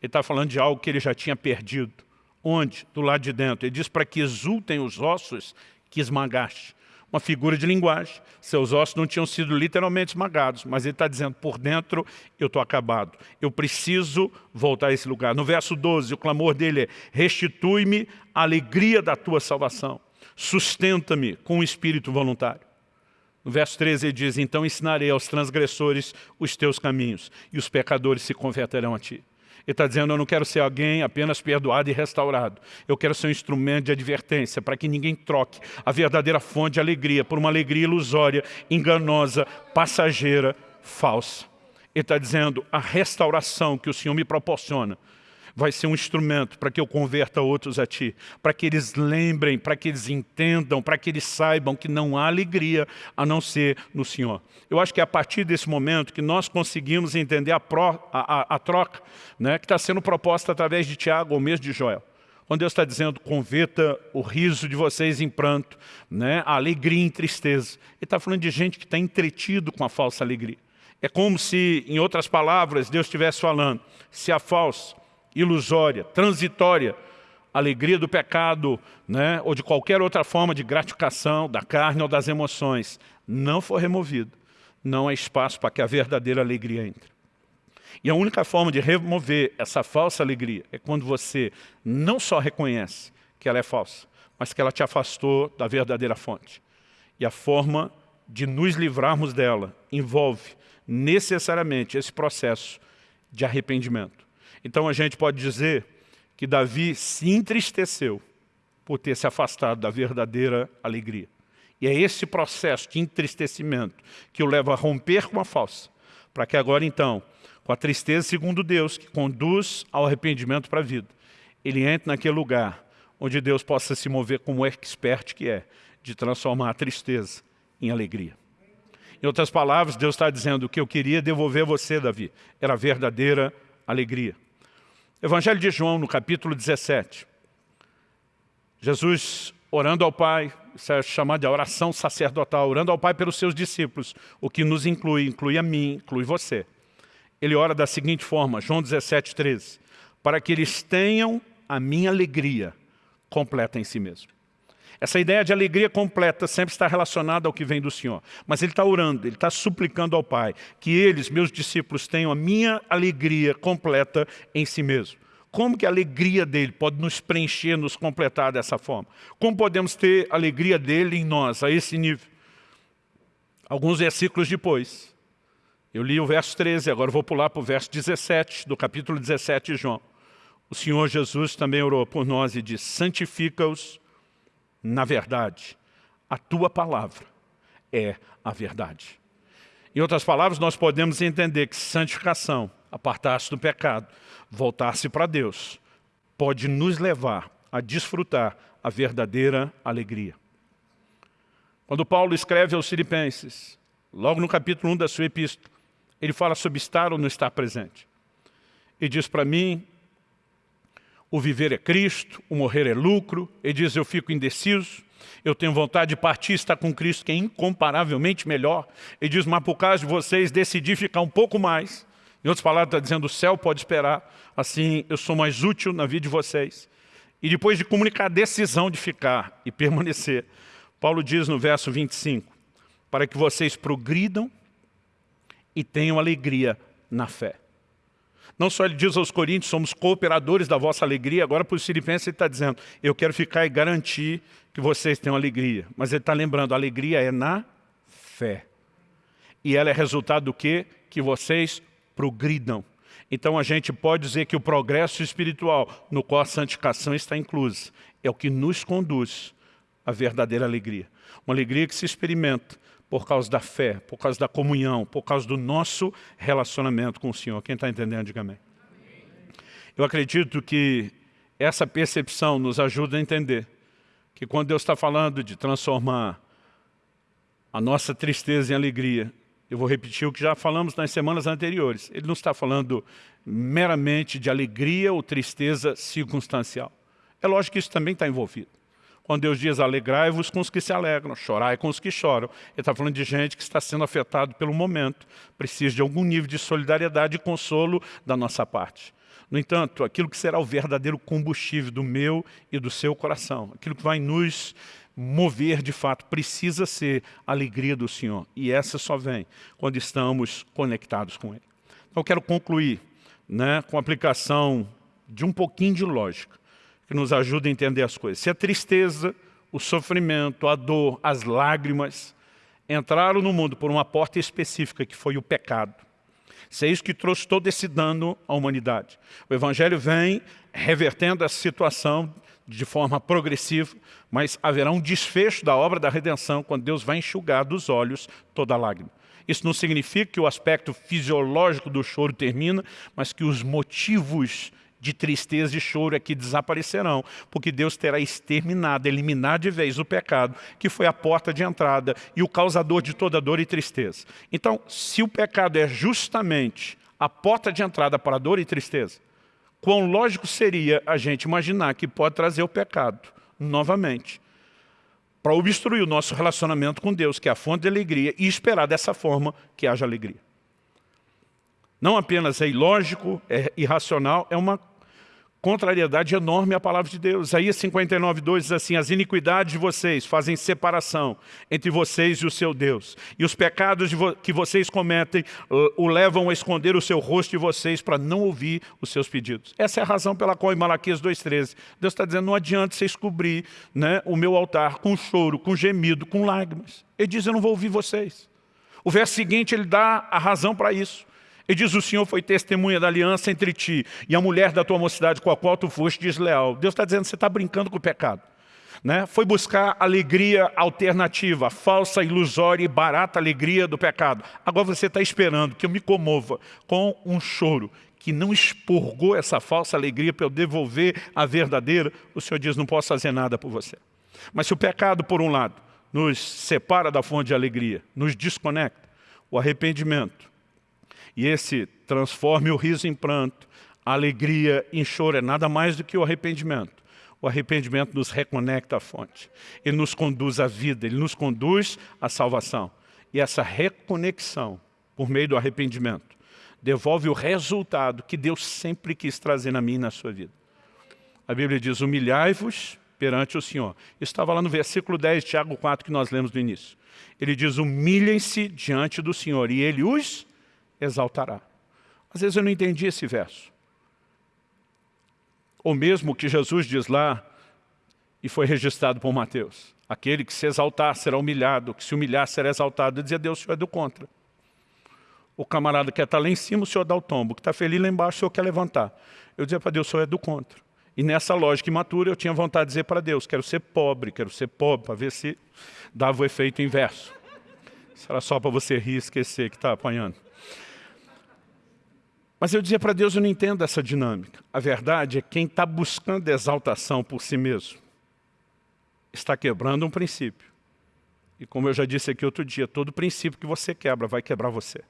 Ele está falando de algo que ele já tinha perdido. Onde? Do lado de dentro. Ele diz para que exultem os ossos que esmagaste. Uma figura de linguagem. Seus ossos não tinham sido literalmente esmagados, mas ele está dizendo, por dentro eu estou acabado. Eu preciso voltar a esse lugar. No verso 12, o clamor dele é, restitui-me a alegria da tua salvação. Sustenta-me com o espírito voluntário. No verso 13 ele diz, então ensinarei aos transgressores os teus caminhos, e os pecadores se converterão a ti. Ele está dizendo, eu não quero ser alguém apenas perdoado e restaurado. Eu quero ser um instrumento de advertência para que ninguém troque a verdadeira fonte de alegria por uma alegria ilusória, enganosa, passageira, falsa. Ele está dizendo, a restauração que o Senhor me proporciona vai ser um instrumento para que eu converta outros a Ti, para que eles lembrem, para que eles entendam, para que eles saibam que não há alegria a não ser no Senhor. Eu acho que é a partir desse momento que nós conseguimos entender a, a, a, a troca né, que está sendo proposta através de Tiago ou mesmo de Joel. Quando Deus está dizendo, converta o riso de vocês em pranto, né, a alegria em tristeza. Ele está falando de gente que está entretido com a falsa alegria. É como se, em outras palavras, Deus estivesse falando, se a falsa ilusória, transitória, alegria do pecado, né, ou de qualquer outra forma de gratificação da carne ou das emoções, não for removido, não há espaço para que a verdadeira alegria entre. E a única forma de remover essa falsa alegria é quando você não só reconhece que ela é falsa, mas que ela te afastou da verdadeira fonte. E a forma de nos livrarmos dela envolve necessariamente esse processo de arrependimento. Então a gente pode dizer que Davi se entristeceu por ter se afastado da verdadeira alegria. E é esse processo de entristecimento que o leva a romper com a falsa, para que agora então, com a tristeza segundo Deus, que conduz ao arrependimento para a vida, ele entre naquele lugar onde Deus possa se mover como expert que é, de transformar a tristeza em alegria. Em outras palavras, Deus está dizendo o que eu queria devolver a você, Davi, era a verdadeira alegria. Evangelho de João, no capítulo 17. Jesus orando ao Pai, isso é chamado de oração sacerdotal, orando ao Pai pelos seus discípulos, o que nos inclui, inclui a mim, inclui você. Ele ora da seguinte forma, João 17, 13, para que eles tenham a minha alegria completa em si mesmo. Essa ideia de alegria completa sempre está relacionada ao que vem do Senhor. Mas ele está orando, ele está suplicando ao Pai que eles, meus discípulos, tenham a minha alegria completa em si mesmo. Como que a alegria dele pode nos preencher, nos completar dessa forma? Como podemos ter a alegria dele em nós, a esse nível? Alguns versículos depois, eu li o verso 13, agora vou pular para o verso 17, do capítulo 17 de João. O Senhor Jesus também orou por nós e disse, santifica-os na verdade. A tua palavra é a verdade. Em outras palavras, nós podemos entender que santificação, apartar-se do pecado, voltar-se para Deus, pode nos levar a desfrutar a verdadeira alegria. Quando Paulo escreve aos filipenses, logo no capítulo 1 da sua epístola, ele fala sobre estar ou não estar presente. E diz para mim, o viver é Cristo, o morrer é lucro. Ele diz, eu fico indeciso. Eu tenho vontade de partir estar com Cristo, que é incomparavelmente melhor. Ele diz, mas por causa de vocês, decidi ficar um pouco mais. Em outras palavras, está dizendo, o céu pode esperar. Assim, eu sou mais útil na vida de vocês. E depois de comunicar a decisão de ficar e permanecer, Paulo diz no verso 25, para que vocês progridam e tenham alegria na fé. Não só ele diz aos coríntios, somos cooperadores da vossa alegria, agora para os filipenses ele está dizendo, eu quero ficar e garantir que vocês tenham alegria. Mas ele está lembrando, a alegria é na fé. E ela é resultado do quê? Que vocês progridam. Então a gente pode dizer que o progresso espiritual, no qual a santificação está inclusa, é o que nos conduz à verdadeira alegria. Uma alegria que se experimenta por causa da fé, por causa da comunhão, por causa do nosso relacionamento com o Senhor. Quem está entendendo, diga amém. Eu acredito que essa percepção nos ajuda a entender que quando Deus está falando de transformar a nossa tristeza em alegria, eu vou repetir o que já falamos nas semanas anteriores. Ele não está falando meramente de alegria ou tristeza circunstancial. É lógico que isso também está envolvido. Quando Deus diz, alegrai-vos com os que se alegram, chorai com os que choram. Ele está falando de gente que está sendo afetado pelo momento, precisa de algum nível de solidariedade e consolo da nossa parte. No entanto, aquilo que será o verdadeiro combustível do meu e do seu coração, aquilo que vai nos mover de fato, precisa ser a alegria do Senhor. E essa só vem quando estamos conectados com Ele. Então eu quero concluir né, com a aplicação de um pouquinho de lógica que nos ajuda a entender as coisas. Se a tristeza, o sofrimento, a dor, as lágrimas entraram no mundo por uma porta específica, que foi o pecado. Se é isso que trouxe todo esse dano à humanidade. O Evangelho vem revertendo essa situação de forma progressiva, mas haverá um desfecho da obra da redenção quando Deus vai enxugar dos olhos toda lágrima. Isso não significa que o aspecto fisiológico do choro termina, mas que os motivos de tristeza e choro aqui desaparecerão, porque Deus terá exterminado, eliminado de vez o pecado, que foi a porta de entrada e o causador de toda dor e tristeza. Então, se o pecado é justamente a porta de entrada para dor e tristeza, quão lógico seria a gente imaginar que pode trazer o pecado novamente, para obstruir o nosso relacionamento com Deus, que é a fonte de alegria, e esperar dessa forma que haja alegria. Não apenas é ilógico, é irracional, é uma contrariedade enorme à palavra de Deus. Isaías 59, 2 diz assim, as iniquidades de vocês fazem separação entre vocês e o seu Deus. E os pecados que vocês cometem o levam a esconder o seu rosto de vocês para não ouvir os seus pedidos. Essa é a razão pela qual em Malaquias 2,13, Deus está dizendo, não adianta vocês cobrir né, o meu altar com choro, com gemido, com lágrimas. Ele diz, eu não vou ouvir vocês. O verso seguinte, ele dá a razão para isso. Ele diz, o Senhor foi testemunha da aliança entre ti e a mulher da tua mocidade com a qual tu foste desleal. Deus está dizendo, você está brincando com o pecado. Né? Foi buscar alegria alternativa, falsa, ilusória e barata alegria do pecado. Agora você está esperando que eu me comova com um choro que não expurgou essa falsa alegria para eu devolver a verdadeira. O Senhor diz, não posso fazer nada por você. Mas se o pecado, por um lado, nos separa da fonte de alegria, nos desconecta, o arrependimento e esse transforme o riso em pranto, a alegria em choro, é nada mais do que o arrependimento. O arrependimento nos reconecta à fonte. Ele nos conduz à vida, ele nos conduz à salvação. E essa reconexão, por meio do arrependimento, devolve o resultado que Deus sempre quis trazer na minha e na sua vida. A Bíblia diz, humilhai-vos perante o Senhor. Isso estava lá no versículo 10 de Tiago 4 que nós lemos no início. Ele diz, humilhem-se diante do Senhor e Ele os exaltará. Às vezes eu não entendi esse verso. Ou mesmo que Jesus diz lá, e foi registrado por Mateus, aquele que se exaltar será humilhado, que se humilhar será exaltado. Eu dizia, Deus, o Senhor é do contra. O camarada quer estar lá em cima, o Senhor dá o tombo. que está feliz lá embaixo, o Senhor quer levantar. Eu dizia para Deus, o Senhor é do contra. E nessa lógica imatura, eu tinha vontade de dizer para Deus, quero ser pobre, quero ser pobre, para ver se dava o efeito inverso. Isso era só para você rir e esquecer que está apanhando. Mas eu dizia para Deus, eu não entendo essa dinâmica. A verdade é que quem está buscando exaltação por si mesmo está quebrando um princípio. E como eu já disse aqui outro dia, todo princípio que você quebra vai quebrar você.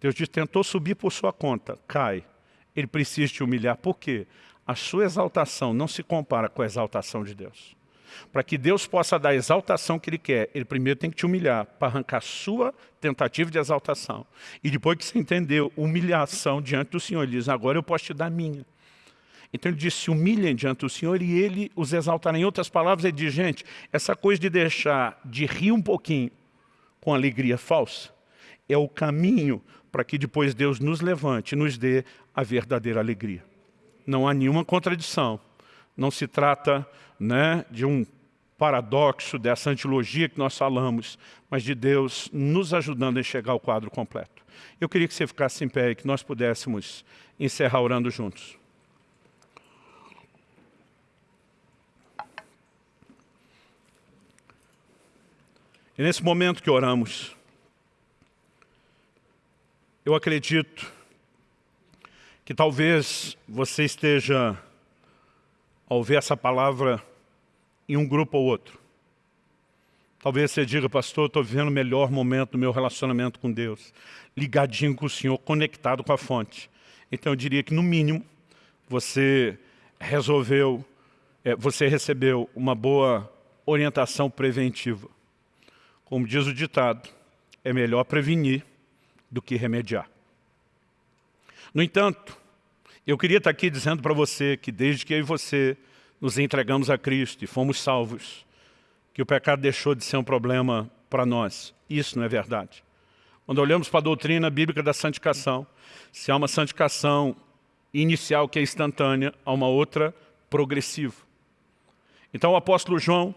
Deus diz, tentou subir por sua conta, cai. Ele precisa te humilhar. Por quê? A sua exaltação não se compara com a exaltação de Deus. Para que Deus possa dar a exaltação que Ele quer, Ele primeiro tem que te humilhar para arrancar a sua tentativa de exaltação. E depois que você entendeu humilhação diante do Senhor, Ele diz, agora eu posso te dar a minha. Então ele diz, se humilhem diante do Senhor e Ele os exaltará. Em outras palavras, ele diz, gente, essa coisa de deixar de rir um pouquinho com alegria falsa é o caminho para que depois Deus nos levante e nos dê a verdadeira alegria. Não há nenhuma contradição. Não se trata né, de um paradoxo dessa antilogia que nós falamos, mas de Deus nos ajudando a enxergar o quadro completo. Eu queria que você ficasse em pé e que nós pudéssemos encerrar orando juntos. E nesse momento que oramos, eu acredito que talvez você esteja, ao ver essa palavra, em um grupo ou outro. Talvez você diga, pastor, estou vivendo o melhor momento do meu relacionamento com Deus, ligadinho com o Senhor, conectado com a fonte. Então eu diria que, no mínimo, você resolveu, é, você recebeu uma boa orientação preventiva. Como diz o ditado, é melhor prevenir do que remediar. No entanto, eu queria estar aqui dizendo para você que desde que eu e você nos entregamos a Cristo e fomos salvos, que o pecado deixou de ser um problema para nós. Isso não é verdade. Quando olhamos para a doutrina bíblica da santificação, se há uma santificação inicial que é instantânea, há uma outra progressiva. Então o apóstolo João,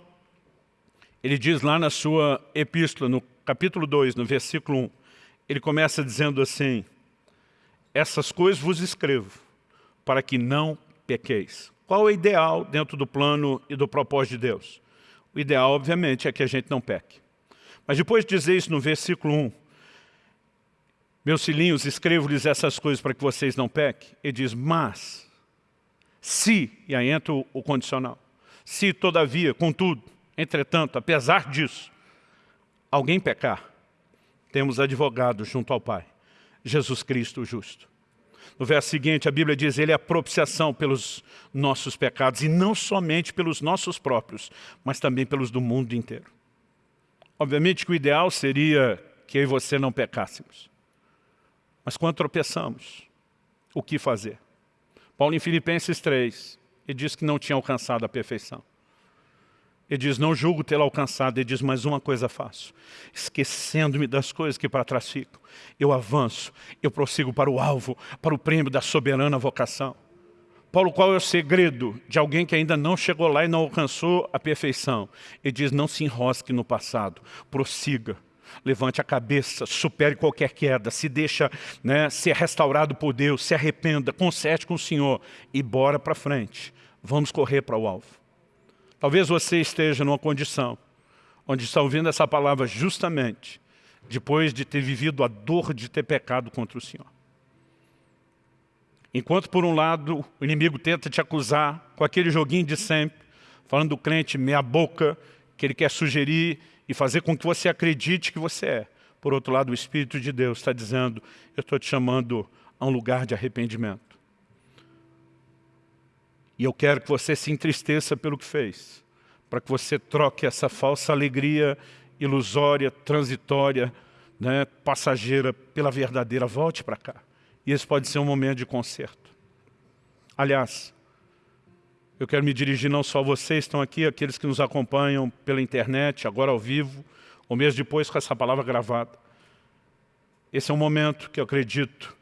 ele diz lá na sua epístola, no capítulo 2, no versículo 1, ele começa dizendo assim, essas coisas vos escrevo, para que não pequeis. Qual é o ideal dentro do plano e do propósito de Deus? O ideal, obviamente, é que a gente não peque. Mas depois de dizer isso no versículo 1, meus filhinhos, escrevo-lhes essas coisas para que vocês não pequem. Ele diz, mas, se, e aí entra o condicional, se todavia, contudo, Entretanto, apesar disso, alguém pecar, temos advogado junto ao Pai, Jesus Cristo o justo. No verso seguinte, a Bíblia diz, Ele é a propiciação pelos nossos pecados, e não somente pelos nossos próprios, mas também pelos do mundo inteiro. Obviamente que o ideal seria que eu e você não pecássemos. Mas quando tropeçamos, o que fazer? Paulo em Filipenses 3, ele diz que não tinha alcançado a perfeição. Ele diz, não julgo tê-lo alcançado. Ele diz, mas uma coisa faço. Esquecendo-me das coisas que para trás ficam. Eu avanço, eu prossigo para o alvo, para o prêmio da soberana vocação. Paulo, qual é o segredo de alguém que ainda não chegou lá e não alcançou a perfeição? Ele diz, não se enrosque no passado, prossiga. Levante a cabeça, supere qualquer queda, se deixa né, ser restaurado por Deus, se arrependa, conserte com o Senhor e bora para frente. Vamos correr para o alvo. Talvez você esteja numa condição onde está ouvindo essa palavra justamente depois de ter vivido a dor de ter pecado contra o Senhor. Enquanto, por um lado, o inimigo tenta te acusar com aquele joguinho de sempre, falando do crente meia boca, que ele quer sugerir e fazer com que você acredite que você é. Por outro lado, o Espírito de Deus está dizendo, eu estou te chamando a um lugar de arrependimento. E eu quero que você se entristeça pelo que fez, para que você troque essa falsa alegria ilusória, transitória, né, passageira, pela verdadeira. Volte para cá. E esse pode ser um momento de conserto. Aliás, eu quero me dirigir não só a vocês, estão aqui, aqueles que nos acompanham pela internet, agora ao vivo, ou mesmo depois com essa palavra gravada. Esse é um momento que eu acredito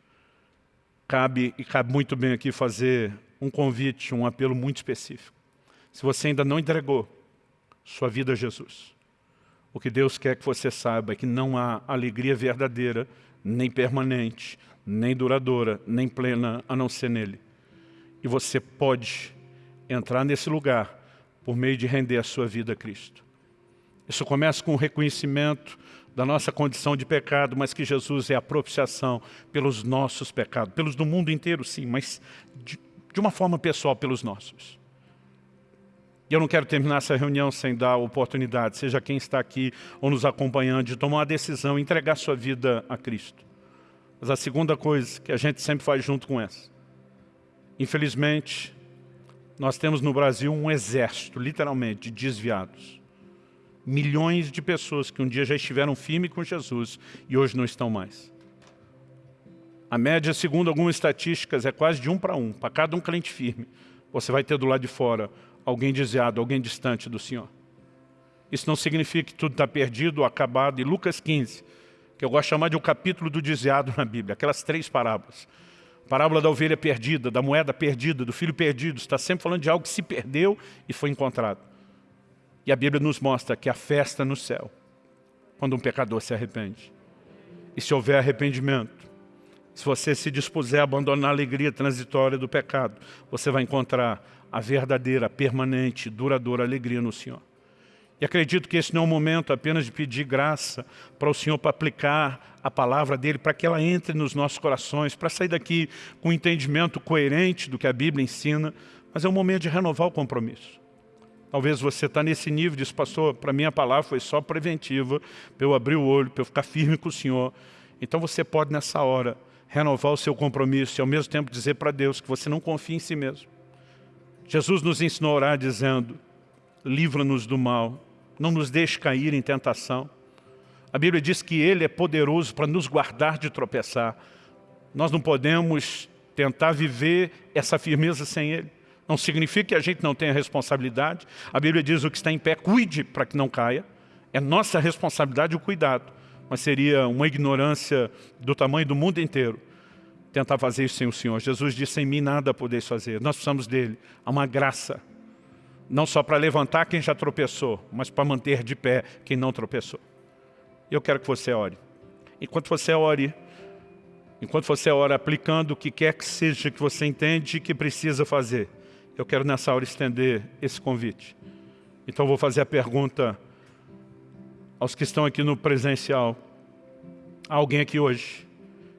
cabe, e cabe muito bem aqui fazer um convite, um apelo muito específico. Se você ainda não entregou sua vida a Jesus, o que Deus quer que você saiba é que não há alegria verdadeira, nem permanente, nem duradoura, nem plena, a não ser nele. E você pode entrar nesse lugar por meio de render a sua vida a Cristo. Isso começa com o reconhecimento da nossa condição de pecado, mas que Jesus é a propiciação pelos nossos pecados, pelos do mundo inteiro, sim, mas de, de uma forma pessoal pelos nossos. E eu não quero terminar essa reunião sem dar oportunidade, seja quem está aqui ou nos acompanhando, de tomar uma decisão, entregar sua vida a Cristo. Mas a segunda coisa que a gente sempre faz junto com essa, infelizmente, Nós temos no Brasil um exército, literalmente, de desviados. Milhões de pessoas que um dia já estiveram firmes com Jesus e hoje não estão mais. A média, segundo algumas estatísticas, é quase de um para um. Para cada um crente firme, você vai ter do lado de fora alguém desviado, alguém distante do Senhor. Isso não significa que tudo está perdido acabado. E Lucas 15, que eu gosto de chamar de o capítulo do desviado na Bíblia, aquelas três parábolas. Parábola da ovelha perdida, da moeda perdida, do filho perdido, está sempre falando de algo que se perdeu e foi encontrado. E a Bíblia nos mostra que a festa no céu, quando um pecador se arrepende. E se houver arrependimento, se você se dispuser a abandonar a alegria transitória do pecado, você vai encontrar a verdadeira, permanente, duradoura alegria no Senhor. E acredito que esse não é um momento apenas de pedir graça para o Senhor para aplicar a palavra dEle, para que ela entre nos nossos corações, para sair daqui com um entendimento coerente do que a Bíblia ensina, mas é um momento de renovar o compromisso. Talvez você está nesse nível, diz, pastor, para mim a palavra foi só preventiva, para eu abrir o olho, para eu ficar firme com o Senhor. Então você pode nessa hora renovar o seu compromisso e ao mesmo tempo dizer para Deus que você não confia em si mesmo. Jesus nos ensinou a orar dizendo, livra-nos do mal, não nos deixe cair em tentação. A Bíblia diz que Ele é poderoso para nos guardar de tropeçar. Nós não podemos tentar viver essa firmeza sem Ele. Não significa que a gente não tenha responsabilidade. A Bíblia diz o que está em pé, cuide para que não caia. É nossa responsabilidade o cuidado. Mas seria uma ignorância do tamanho do mundo inteiro tentar fazer isso sem o Senhor. Jesus disse, sem mim nada podeis fazer. Nós precisamos dEle. Há uma graça não só para levantar quem já tropeçou, mas para manter de pé quem não tropeçou. Eu quero que você ore. Enquanto você ore, enquanto você ora aplicando o que quer que seja que você entende que precisa fazer, eu quero nessa hora estender esse convite. Então vou fazer a pergunta aos que estão aqui no presencial. Há alguém aqui hoje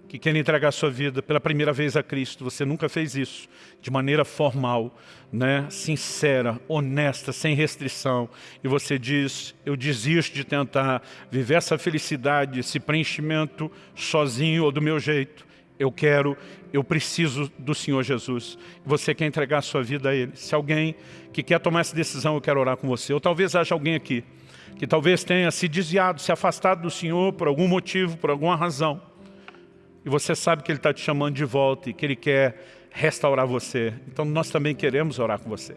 que quer entregar sua vida pela primeira vez a Cristo, você nunca fez isso de maneira formal, né, sincera, honesta, sem restrição, e você diz, eu desisto de tentar viver essa felicidade, esse preenchimento sozinho ou do meu jeito, eu quero, eu preciso do Senhor Jesus. Você quer entregar sua vida a Ele. Se alguém que quer tomar essa decisão, eu quero orar com você. Ou talvez haja alguém aqui que talvez tenha se desviado, se afastado do Senhor por algum motivo, por alguma razão e você sabe que Ele está te chamando de volta e que Ele quer restaurar você. Então nós também queremos orar com você.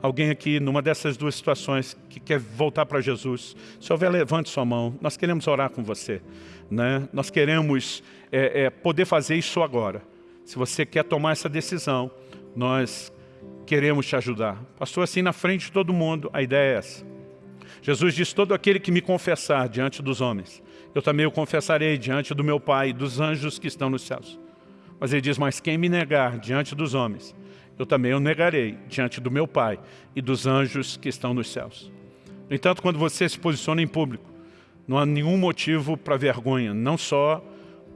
Alguém aqui, numa dessas duas situações, que quer voltar para Jesus, se houver, levante sua mão. Nós queremos orar com você. Né? Nós queremos é, é, poder fazer isso agora. Se você quer tomar essa decisão, nós queremos te ajudar. Pastor, assim na frente de todo mundo, a ideia é essa. Jesus diz, todo aquele que me confessar diante dos homens, eu também o confessarei diante do meu Pai e dos anjos que estão nos céus. Mas ele diz, mas quem me negar diante dos homens, eu também o negarei diante do meu Pai e dos anjos que estão nos céus. No entanto, quando você se posiciona em público, não há nenhum motivo para vergonha, não só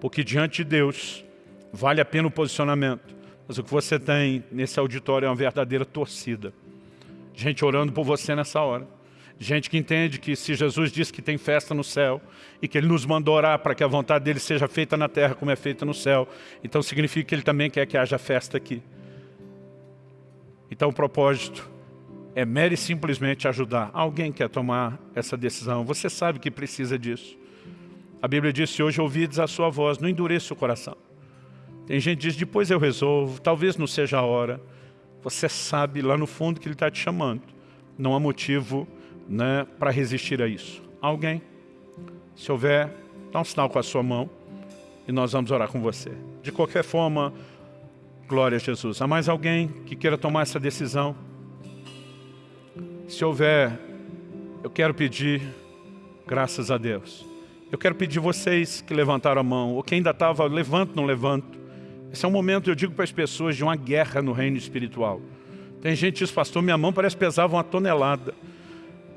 porque diante de Deus vale a pena o posicionamento, mas o que você tem nesse auditório é uma verdadeira torcida. Gente orando por você nessa hora Gente que entende que se Jesus diz que tem festa no céu e que Ele nos mandou orar para que a vontade dEle seja feita na terra como é feita no céu, então significa que Ele também quer que haja festa aqui. Então o propósito é mere e simplesmente ajudar. Alguém quer tomar essa decisão, você sabe que precisa disso. A Bíblia diz, se hoje ouvides a sua voz, não endureça o coração. Tem gente que diz, depois eu resolvo, talvez não seja a hora. Você sabe lá no fundo que Ele está te chamando. Não há motivo né, para resistir a isso? Alguém? Se houver, dá um sinal com a sua mão e nós vamos orar com você. De qualquer forma, glória a Jesus. Há mais alguém que queira tomar essa decisão? Se houver, eu quero pedir, graças a Deus. Eu quero pedir vocês que levantaram a mão, ou quem ainda estava, levanto, não levanto. Esse é um momento, eu digo para as pessoas, de uma guerra no reino espiritual. Tem gente que diz, pastor, minha mão parece pesava uma tonelada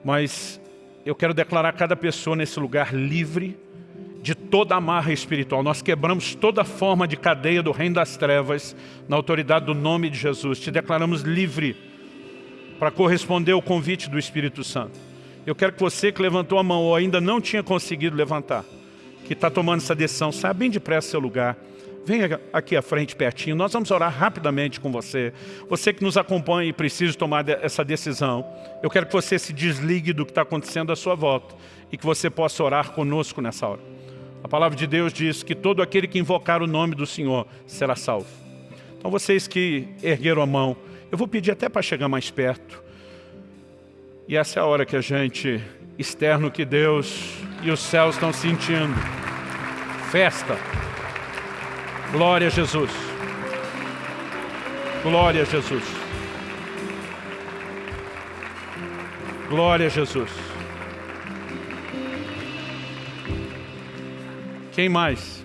mas eu quero declarar cada pessoa nesse lugar livre de toda amarra espiritual. Nós quebramos toda forma de cadeia do reino das trevas na autoridade do nome de Jesus. Te declaramos livre para corresponder ao convite do Espírito Santo. Eu quero que você que levantou a mão ou ainda não tinha conseguido levantar, que está tomando essa decisão, saia bem depressa seu lugar, venha aqui à frente pertinho, nós vamos orar rapidamente com você. Você que nos acompanha e precisa tomar essa decisão, eu quero que você se desligue do que está acontecendo à sua volta e que você possa orar conosco nessa hora. A palavra de Deus diz que todo aquele que invocar o nome do Senhor será salvo. Então vocês que ergueram a mão, eu vou pedir até para chegar mais perto. E essa é a hora que a gente externa o que Deus e os céus estão sentindo. Festa. Glória a Jesus. Glória a Jesus. Glória a Jesus. Quem mais?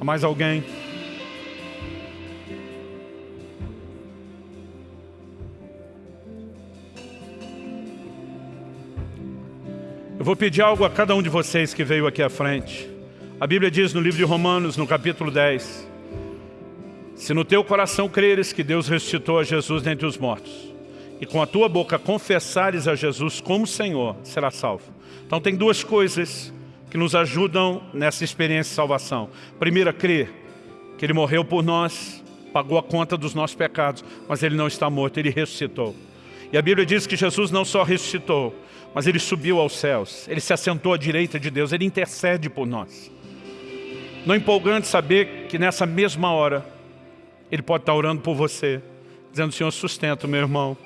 Há mais alguém? Eu vou pedir algo a cada um de vocês que veio aqui à frente. A Bíblia diz no livro de Romanos, no capítulo 10, Se no teu coração creres que Deus ressuscitou a Jesus dentre os mortos, e com a tua boca confessares a Jesus como Senhor, será salvo. Então tem duas coisas que nos ajudam nessa experiência de salvação. Primeira, crer que Ele morreu por nós, pagou a conta dos nossos pecados, mas Ele não está morto, Ele ressuscitou. E a Bíblia diz que Jesus não só ressuscitou, mas Ele subiu aos céus, Ele se assentou à direita de Deus, Ele intercede por nós. Não é empolgante saber que nessa mesma hora, Ele pode estar orando por você, dizendo, Senhor, sustenta o meu irmão.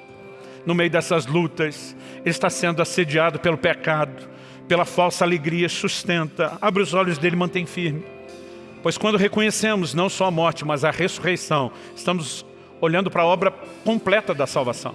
No meio dessas lutas, Ele está sendo assediado pelo pecado, pela falsa alegria, sustenta, abre os olhos dele e mantém firme. Pois quando reconhecemos não só a morte, mas a ressurreição, estamos olhando para a obra completa da salvação.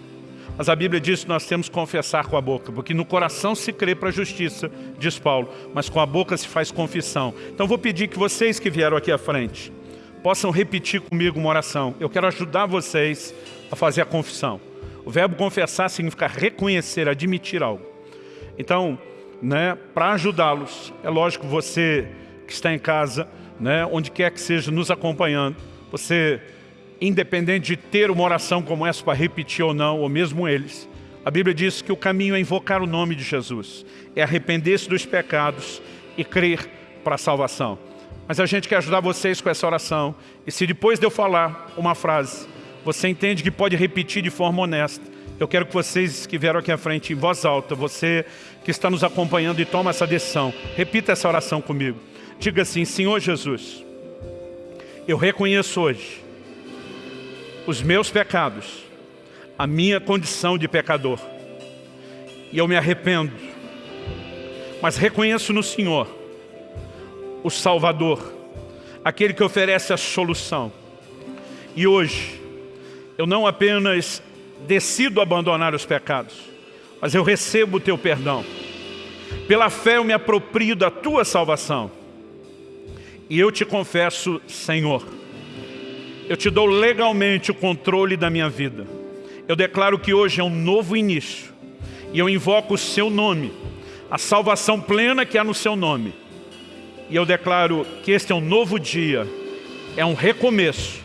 Mas a Bíblia diz que nós temos que confessar com a boca, porque no coração se crê para a justiça, diz Paulo, mas com a boca se faz confissão. Então vou pedir que vocês que vieram aqui à frente, possam repetir comigo uma oração. Eu quero ajudar vocês a fazer a confissão. O verbo confessar significa reconhecer, admitir algo. Então, né, para ajudá-los. É lógico, você que está em casa, né, onde quer que seja nos acompanhando, você, independente de ter uma oração como essa para repetir ou não, ou mesmo eles, a Bíblia diz que o caminho é invocar o nome de Jesus, é arrepender-se dos pecados e crer para a salvação. Mas a gente quer ajudar vocês com essa oração, e se depois de eu falar uma frase, você entende que pode repetir de forma honesta, eu quero que vocês que vieram aqui à frente, em voz alta, você que está nos acompanhando e toma essa decisão, repita essa oração comigo. Diga assim, Senhor Jesus, eu reconheço hoje os meus pecados, a minha condição de pecador, e eu me arrependo, mas reconheço no Senhor o Salvador, aquele que oferece a solução. E hoje, eu não apenas decido abandonar os pecados, mas eu recebo o teu perdão. Pela fé eu me aproprio da tua salvação. E eu te confesso, Senhor, eu te dou legalmente o controle da minha vida. Eu declaro que hoje é um novo início. E eu invoco o seu nome, a salvação plena que há no seu nome. E eu declaro que este é um novo dia, é um recomeço,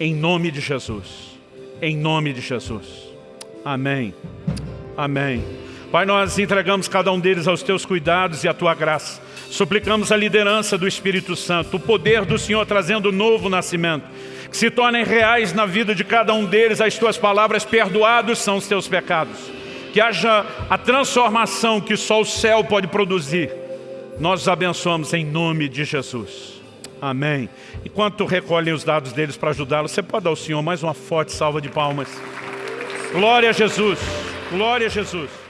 em nome de Jesus em nome de Jesus. Amém. Amém. Pai, nós entregamos cada um deles aos teus cuidados e à tua graça. Suplicamos a liderança do Espírito Santo, o poder do Senhor trazendo novo nascimento. Se tornem reais na vida de cada um deles as tuas palavras, perdoados são os teus pecados. Que haja a transformação que só o céu pode produzir. Nós os abençoamos em nome de Jesus. Amém. Enquanto recolhem os dados deles para ajudá-los, você pode dar ao Senhor mais uma forte salva de palmas. Glória a Jesus. Glória a Jesus.